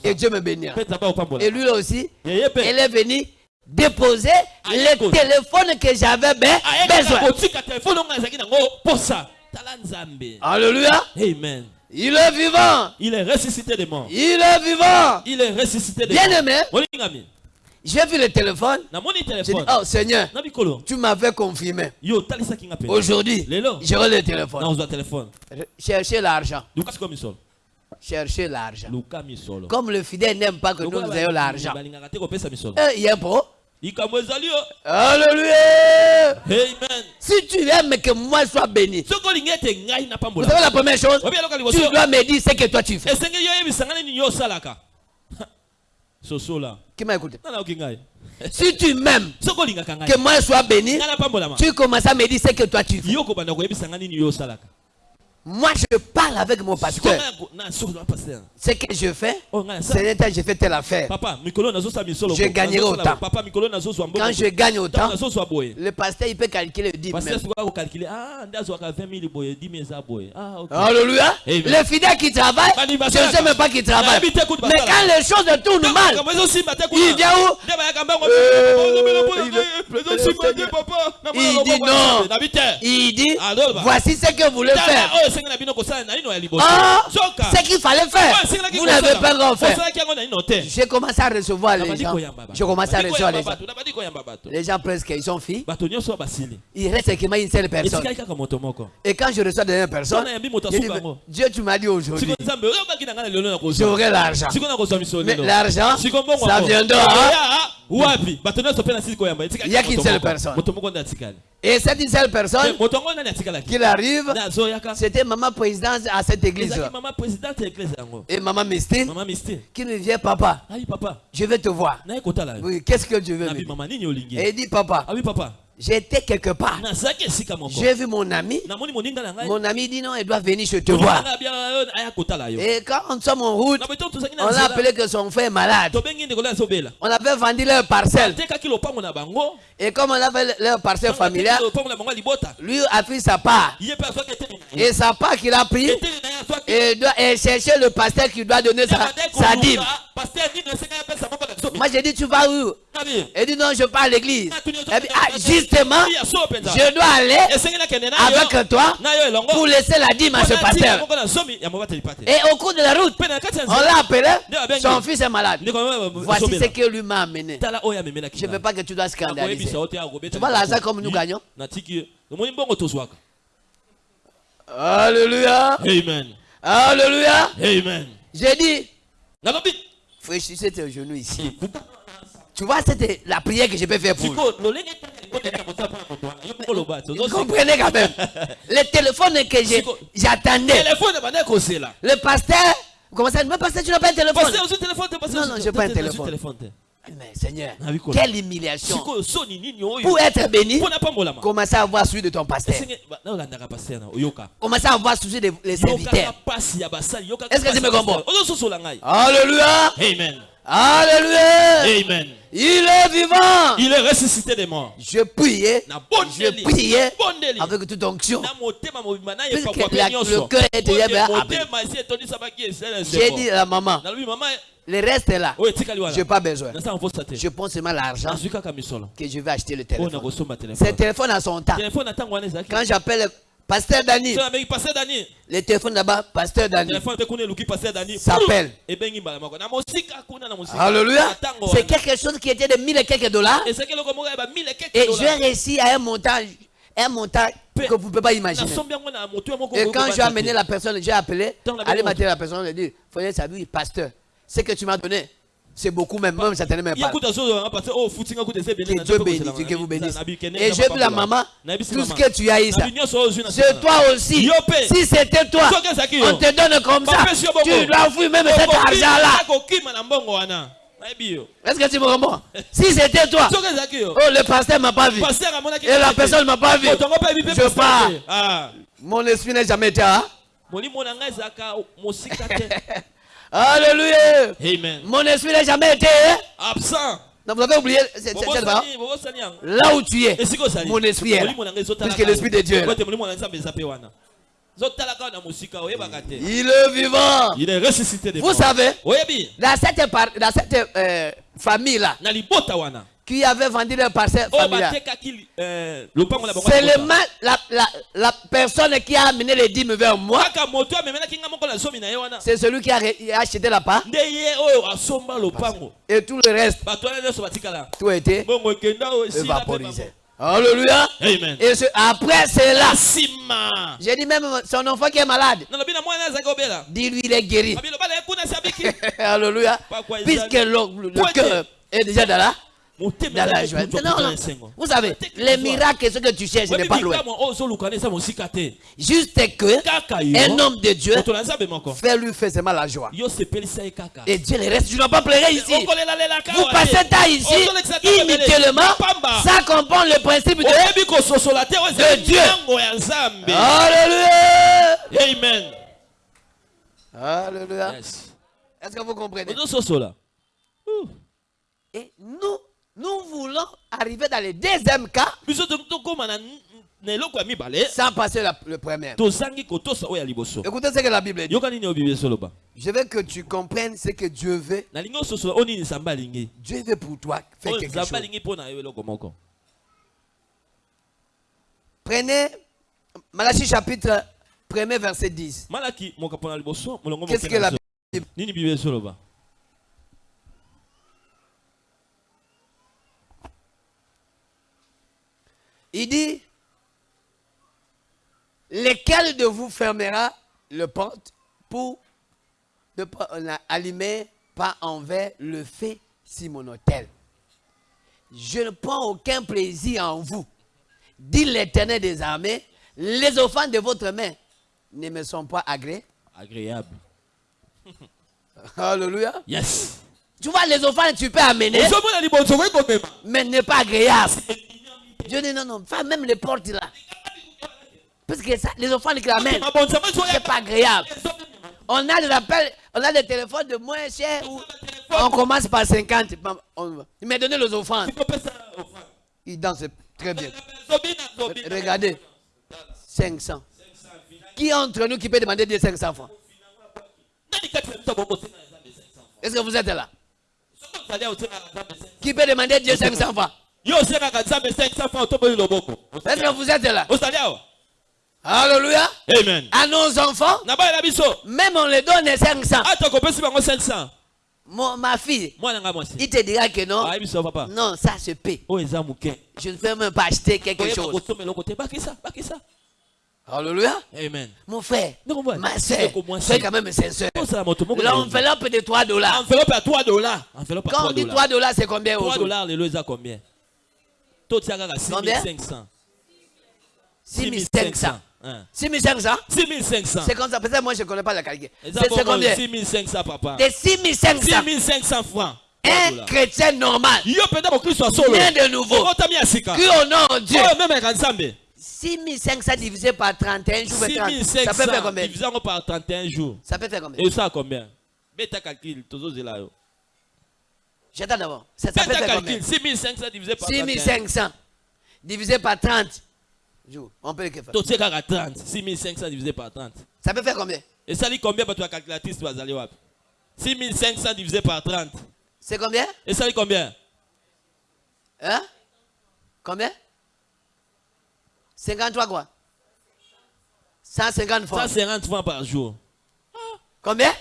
Et. Dieu me bénira. Akopambola. Et lui aussi, elle est venue déposer le téléphone que j'avais be- ayekaka besoin. Alléluia. amen Il est vivant. il est ressuscité des morts Il est vivant. il est ressuscité des Bien morts aimé, molingami j'ai vu le téléphone. J'ai dit, oh Seigneur, tu m'avais confirmé. Aujourd'hui, j'aurai le téléphone. Cherchez l'argent. Cherchez l'argent. Comme le fidèle n'aime pas que nous, ayons l'argent. Eh, il y a un pro. Alléluia. amen Si tu aimes que moi sois béni, vous savez la première chose, tu dois me dire ce que toi tu fais. <laughs> Si tu m'aimes, que moi je sois béni, tu commences à me dire ce que toi tu veux. Moi, je parle avec mon pasteur. Ce que je fais, Oh, c'est temps, je fais telle affaire. Je gagnerai autant. Quand je gagne autant, le pasteur, il peut calculer 10 parce même. que sikoka kokalkule nde azwaka 20 000 boye 10 000 eza boye. Ah ok. Alléluia. Les fidèles qui travaillent, Bali je ne sais même pas qu'ils travaillent. Nayebi te kutu Mais quand les choses tournent mal, il vient où? Euh, il- le dit non. Il dit, voici ce que vous voulez faire. Liboso Ah, ce qu'il fallait faire, vous n'avez pas encore fait. J'ai commencé à recevoir les gens. à recevoir les gens. Les gens presque, ils sont filles. Il reste seulement une seule personne. Et quand je reçois je dis, asuka yango. Dieu, tu m'as dit aujourd'hui, j'aurai l'argent. Mais l'argent, ça viendra. Koyamba etikali Il y a qu'une seule personne. Et cette une seule personne qui arrive, c'était maman présidente à cette église. Et maman Mistine qui me vient, papa, ayi papa. Je vais te voir. qu'est-ce que tu veux Et il dit, papa, papa j'étais quelque part. J'ai vu mon ami. Mon ami dit non, il doit venir, je te vois. yo Et quand on sommes en route, on a appelé que son frère est malade. On avait vendu leur parcelle. Et comme on avait leur parcelle familiale, lui a pris sa part. Et sa part qu'il a pris, et, doit, et chercher le pasteur qui doit donner sa, sa dîme. biso Moi j'ai dit, tu vas où? Il dit, non, je pars à l'église. Ah, justement, je dois aller avec toi pour laisser la dîme à ce pasteur. Et au cours de la route, on l'a appelé, son fils est malade. Voici ce que lui m'a amené. Je ne veux pas que tu dois scandaliser. Tu vois l'argent comme nous gagnons Alléluia. amen Alléluia. amen J'ai dit, fléchissez tes genoux ici. Tu vois, c'était la prière que je peux faire pour vous. comprenez quand même. <laughs> Le téléphone que j'ai- j'attendais. Le pasteur, comment ça, mais pasteur, tu n'as pas un téléphone. Non, non, ozwi- j'ai pas un téléphone. te Mais Seigneur, Ah quelle humiliation. oyo Pour être béni, commencez à avoir celui de ton pasteur. esenge ba- na olandaka paster na oyoka Commencez à avoir celui des les yokaka serviteurs. Est-ce que tu me comprends? Alléluia. amen Alléluia. amen Il est vivant. il est ressuscité des morts Je priais. Je priais avec toute onction. Puisque la- le cœur était J'ai dit à la maman, le reste est là. Je n'ai pas besoin. Je prends seulement l'argent que je vais acheter le téléphone. C'est telefone téléphone à son temps. Quand j'appelle Pasteur Dani, le téléphone là-bas, Pasteur Dani. S'appelle. na mosika Alléluia. C'est quelque chose qui était de 1000 et quelques dollars. Et keke j'ai réussi à un montant, un montant Pe- que vous ne pouvez pas imaginer. Et quand j'ai amené la personne, j'ai appelé, allez mater la personne, j'ai dit, ça oui, pasteur, ce que tu m'as donné, C'est beaucoup même, même certainement même pas. parce que Dieu bénisse, que vous bénisse. Et j'ai vu la maman, tout ce que tu as na C'est toi aussi. Si c'était toi, yo. on te donne comme ça. Tu dois fouiller même cet argent-là. yo Est-ce que tu me comprends? Si c'était toi, oh, le pasteur m'a pas vu. Et la personne m'a pas vu. Je pars. Ah. Mon esprit n'a jamais été. Hein? <laughs> Alléluia. amen Mon esprit n'a jamais été. hein? absent Non, vous avez oublié c'est là yango Là où tu es. Mon esprit est là. Puisque l'esprit de Dieu est là. Il est vivant. il est ressuscité Vous savez, dans cette, dans cette euh, famille-là, qui avait vendu leur parcelle familiale, batekaki euh, c'est le ma- la, la, la personne qui a amené les dîmes vers moi, c'est celui qui a, acheté la part. Et tout le reste, tout a été mpe évaporisé. Alléluia. amen. Et ce- après cela, j'ai dit même son enfant qui est malade, dis-lui il est guéri. abiki <laughs> Alléluia. Puisque le, cœur est déjà dans la, dans la joie. Non, Vous savez, les miracles, ce que tu cherches, n'est pas loin. Juste que un homme de Dieu fait lui faire seulement la joie. Et Dieu le reste, tu ne dois pas pleurer ici. Vous passez temps ici, inutilement, ça comprend le principe de Dieu. Alléluia. amen Alléluia. Yes. Est-ce que vous comprenez? Et nous, nous voulons arriver dans le deuxième cas sans passer la- le premier. Écoutez ce que la Bible dit. Je veux que tu comprennes ce que Dieu veut. Dieu veut pour toi faire quelque chose. Prenez Malachie chapitre 1er verset 10. malaki mokapo na liboso molongo Qu'est-ce que la bible esoloba Il dit Lequel de vous fermera le porte pour ne pas euh, allumer pas envers le feu sur mon hôtel Je ne prends aucun plaisir en vous, dit l'Éternel des armées. Les offrandes de votre main ne me sont pas agréées. agréable <laughs> Alléluia. yes Tu vois, les offrandes, tu peux amener, mais n'est pas agréable. Dieu dit non, non, fais même les portes là. Parce que ça, les offrandes qu'il amène, mabonzama c'est pas agréable. On a des appels, on a des téléphones de moins cher où on commence par 50. Bam, on- Il m'a donné les offrandes. Il danse très bien. Regardez. 500. Qui entre nous qui peut demander Dieu 500 francs nani kati na biso bokosenga na nzambe 500 francs? Est-ce que vous êtes là? Soki ozali awa osengaka nzambe 500 Qui peut demander Dieu 500 francs? Yo osengaka nzambe 500 francs otoboyi loboko Est-ce que vous êtes là? Alléluia. amen. À nos enfants, même on les donne 500. ata kopesi bango 500 Mon- ma fille, il te dira que non. papa. Non, ça se paie. moke Je ne peux même pas acheter quelque chose. Alléluia. amen. Mon frère, ma soeur, c'est- quand même sincère. L'enveloppe de 3 dollars. enveloppe ya 3 dollars. Quand 3 on dit dollars. 3 dollars, c'est combien 3 aujourd'hui? dollars combien? Totia kaka Combien? 6500 6500. Hein. 6500 6500 C'est comme ça. Peut-être moi, je ne connais pas la eza C'est combien? 6500 papa. De 6500. 6500 francs. 3 Un chrétien normal, yo solo. Né de nouveau, ya sika. Qui honore Dieu. oyo memeka nzambe 6500 divisé par 31 jours, fait 30. ça peut faire 6500 combien? divisé par 31 jours. Ça peut faire combien? Esala combien? Beta calcul tozozela yo J'attends d'abord. Ça, ça combien? Calcul 6500 divisé par 31 6500 divisé par 30 jours. On peut le faire. totie kaka 30 6500 divisé par 30 Ça peut faire combien? Esali combien bato ya calculatrice bazali wapi 6500 divisé par 30 C'est combien? Esali combien? Hein? Combien? 53 quoi? 150 francs. 150 francs par jour. Combien?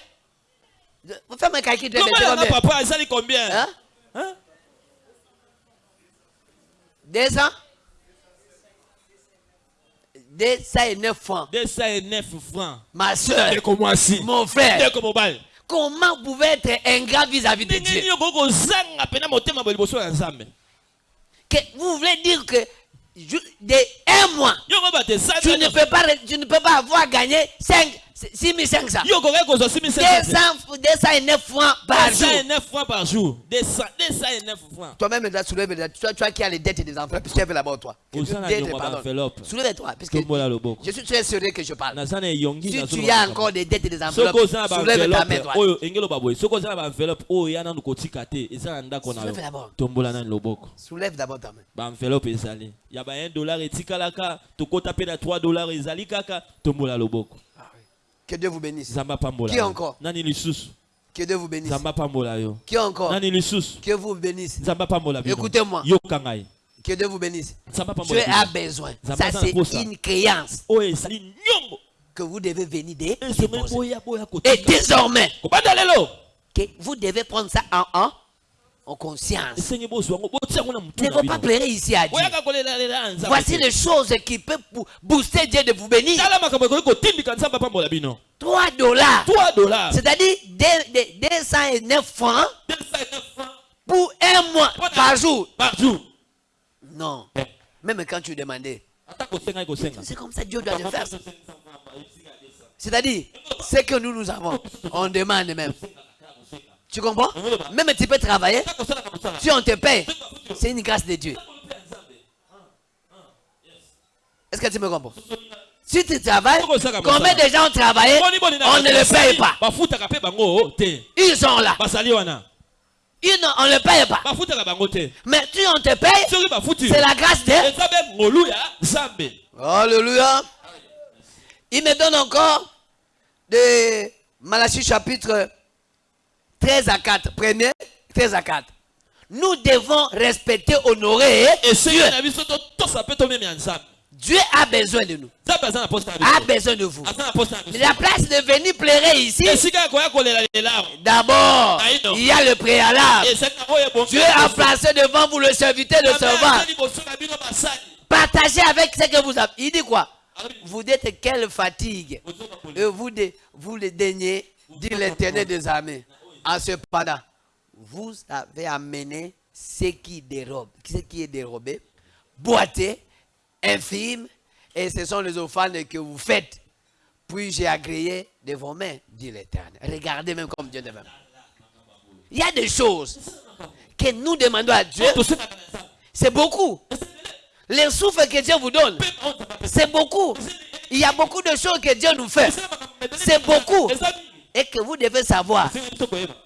Je- Vous faites mon calcul, tu vas comment papa? Esali combien? Hein? Hein? 200 209 francs. 209 francs. Ma soeur, mon frère, comment vous pouvez être ingrat vis-à-vis de Dieu? que Vous voulez dire que de un mois, tu ne peux pas, tu ne peux pas avoir gagné 5, 6500. yo okoki kozwa 200, 209 francs par jour. 209 francs par jour 200 209 francs Toi-même, tu toi, toi qui as les dettes des enfants, puisque tu es là-bas, toi. Enveloppe. Soulève-toi, puisque je suis très sérieux que je parle. Si tu as encore des dettes des na soulève ta main na Soulève d'abord. ta main. baenveloppe ezali ya ba 1 dollar etikalaka tokota mpe na 3 dollar ezali kaka tombola loboko Que Dieu vous bénisse. Qui encore? Que Dieu vous bénisse. Qui encore? Que vous bénisse. Écoutez-moi. Que Dieu vous bénisse. Dieu a besoin. Ça Ça, passe c'est une créance que vous devez venir boya boya Et désormais, que vous devez prendre ça en, en, en conscience. Ne faut pas pleurer ici à Dieu. Voici les choses qui peuvent booster Dieu de vous bénir. tala makambo ekoki kotindika nzambe apambola bino 3 dollars. 3 dollars C'est-à-dire des- des- 209 francs 209 francs pour un mois par jour. par jour Non. Même quand tu demandais. C'est comme ça Dieu doit le faire. C'est-à-dire, ce que nous nous avons, on demande même. Tu comprends? Même tu peux travailler, si on te paye, c'est une grâce de Dieu. Est-ce que tu me comprends? Si tu travailles, combien de gens ont travaillé On ne le paye pas? Ils sont là. Ils on ne le paye pas. Mais si on te paye, c'est la grâce de Alléluia. Il me donne encore de Malachie chapitre 13 à 4. Premier, 13 à 4. Nous devons respecter, honorer esengi Dieu. Dieu a besoin de nous. A besoin de vous. La place de venir pleurer ici, d'abord, non. il y a le préalable. Dieu a placé devant vous le serviteur, servant. na bino basali Partagez avec ce que vous avez. Il dit quoi? Vous dites quelle fatigue. Et vous, de- vous le daignez, dit l'éternel des armées. En cependant, vous avez amené ce qui dérobe, ce qui est dérobé, boité, infime, et ce sont les offrandes que vous faites. Puis j'ai agréé de vos mains, dit l'éternel. Regardez même comme Dieu demande. Il y a des choses que nous demandons à Dieu, c'est beaucoup. Les souffles que Dieu vous donne, c'est beaucoup. Il y a beaucoup de choses que Dieu nous fait. C'est beaucoup. Et que vous devez savoir,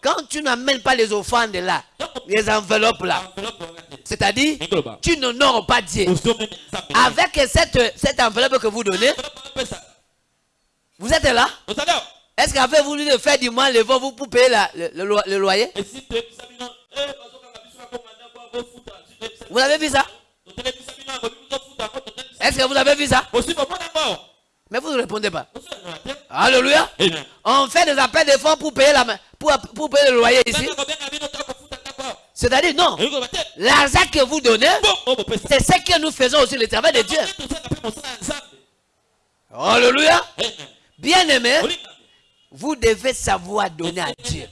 quand tu n'amènes pas les offrandes là, les enveloppes là, c'est-à-dire, engoloba tu n'honores pas Dieu. Avec cette, cette enveloppe que vous donnez, vous êtes là? Est-ce qu'avez voulu de faire du mal le vent vous pour payer la- le, le lo- le loyer? Eh, Vous avez vu ça? Est-ce que vous avez vu ça? Mais vous ne répondez pas. Alléluia. On fait des appels de fonds pour payer, la, pour, pour payer le loyer ici. C'est-à-dire, non. L'argent que vous donnez, c'est ce que nous faisons aussi, le travail de Dieu. Alléluia. Amen. Bien aimé, olinga vous devez savoir donner à Dieu.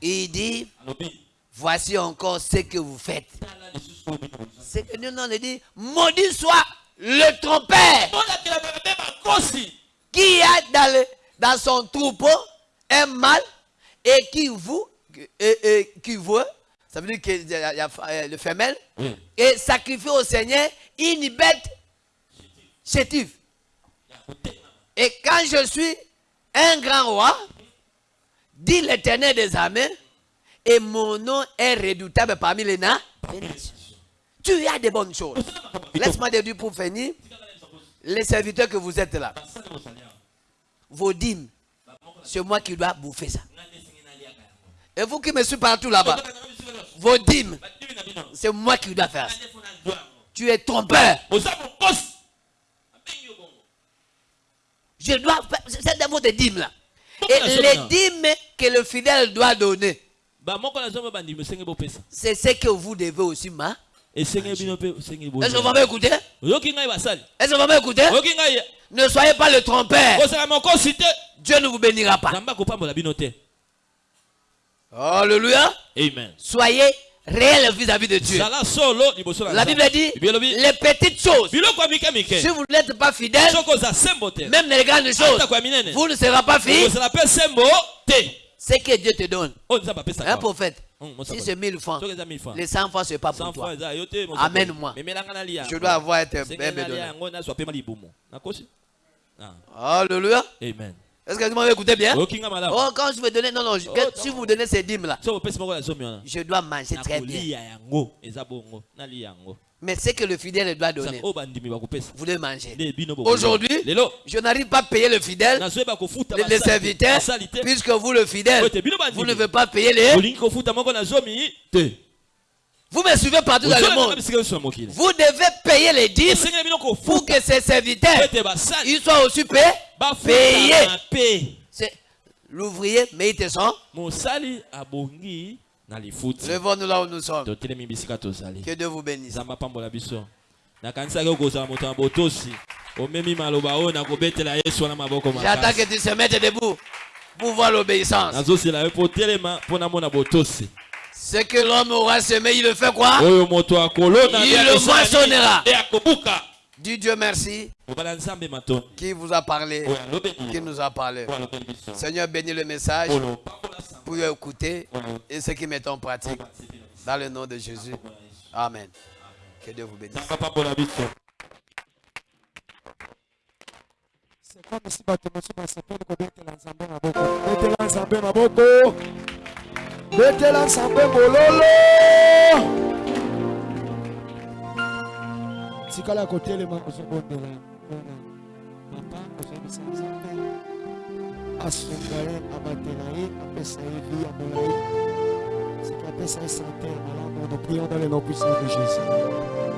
Il dit, voici encore ce que vous faites. C'est que nous, on dit, maudit soit le trompeur qui a dans, le- dans son troupeau un mâle et qui vous, et, et qui veut, ça veut dire que y a, le femelle, Oui. et sacrifie au Seigneur une bête chétive. Et quand je suis un grand roi, dit l'éternel des armées, et mon nom est redoutable parmi les na- les nations. Tu as de bonnes choses. Laisse-moi dire pour finir, les serviteurs que vous êtes là, vos dîmes, c'est moi qui dois bouffer ça. Et vous qui me suivez partout là-bas, vos dîmes, c'est moi qui dois faire ça. Tu es trompeur. Je dois faire, c'est dans votre dîme là. Et les dîmes que le fidèle doit donner, bopesa c'est ce que vous devez aussi, ma. Est-ce que vous basali. Est-ce que vous ngai. Ne soyez pas le trompeur. Dieu ne vous bénira pas. Alléluia. amen. Soyez réels vis-à-vis de Dieu. La Bible dit les petites choses. Si vous n'êtes pas fidèle, même les grandes choses, vous ne serez pas fidèle. ozala mpe sembo te. Ce que Dieu te donne. apesaka Un prophète, si mosakoli. c'est 1000 francs, soki eza 1000 francs. les 100 francs, ce n'est pas 100 pour toi. Amène-moi. Je dois avoir été Ah, Alléluia. amen. Est-ce que vous m'avez écouté bien? Oh, quand je vais donner, non, non, Oh, si vous donnez ces dîmes-là, wana je dois manger très bien. Mais ce que le fidèle doit donner, vous devez manger. nde bino bokolia. Aujourd'hui, je n'arrive pas à payer le fidèle, les, les serviteurs, puisque vous, le fidèle, vous ne devez pas payer les. Vous me suivez partout dans le monde. Vous devez payer les dîmes bino pour que ces serviteurs ils soient aussi payés. Payé. bafutama mpe C'est l'ouvrier mérite son. Levons-nous là où nous sommes. Que Dieu vous bénisse. J'attends que tu se mettes debout. Pour voir l'obéissance. Ce que l'homme aura semé, il le fait quoi? Il le moissonnera. Dieu merci qui vous a parlé, qui nous a parlé? Seigneur, bénis le message pour écouter et ceux qui mettent en pratique. Dans le nom de Jésus. Amen. Que Dieu vous bénisse. tikala kotelema mpona papa ozobisa nzambe asunga ye abatela ye apesa ye vi ya molai soki apesa ye sante ya malamu nous prions dans le nom puissant de jésus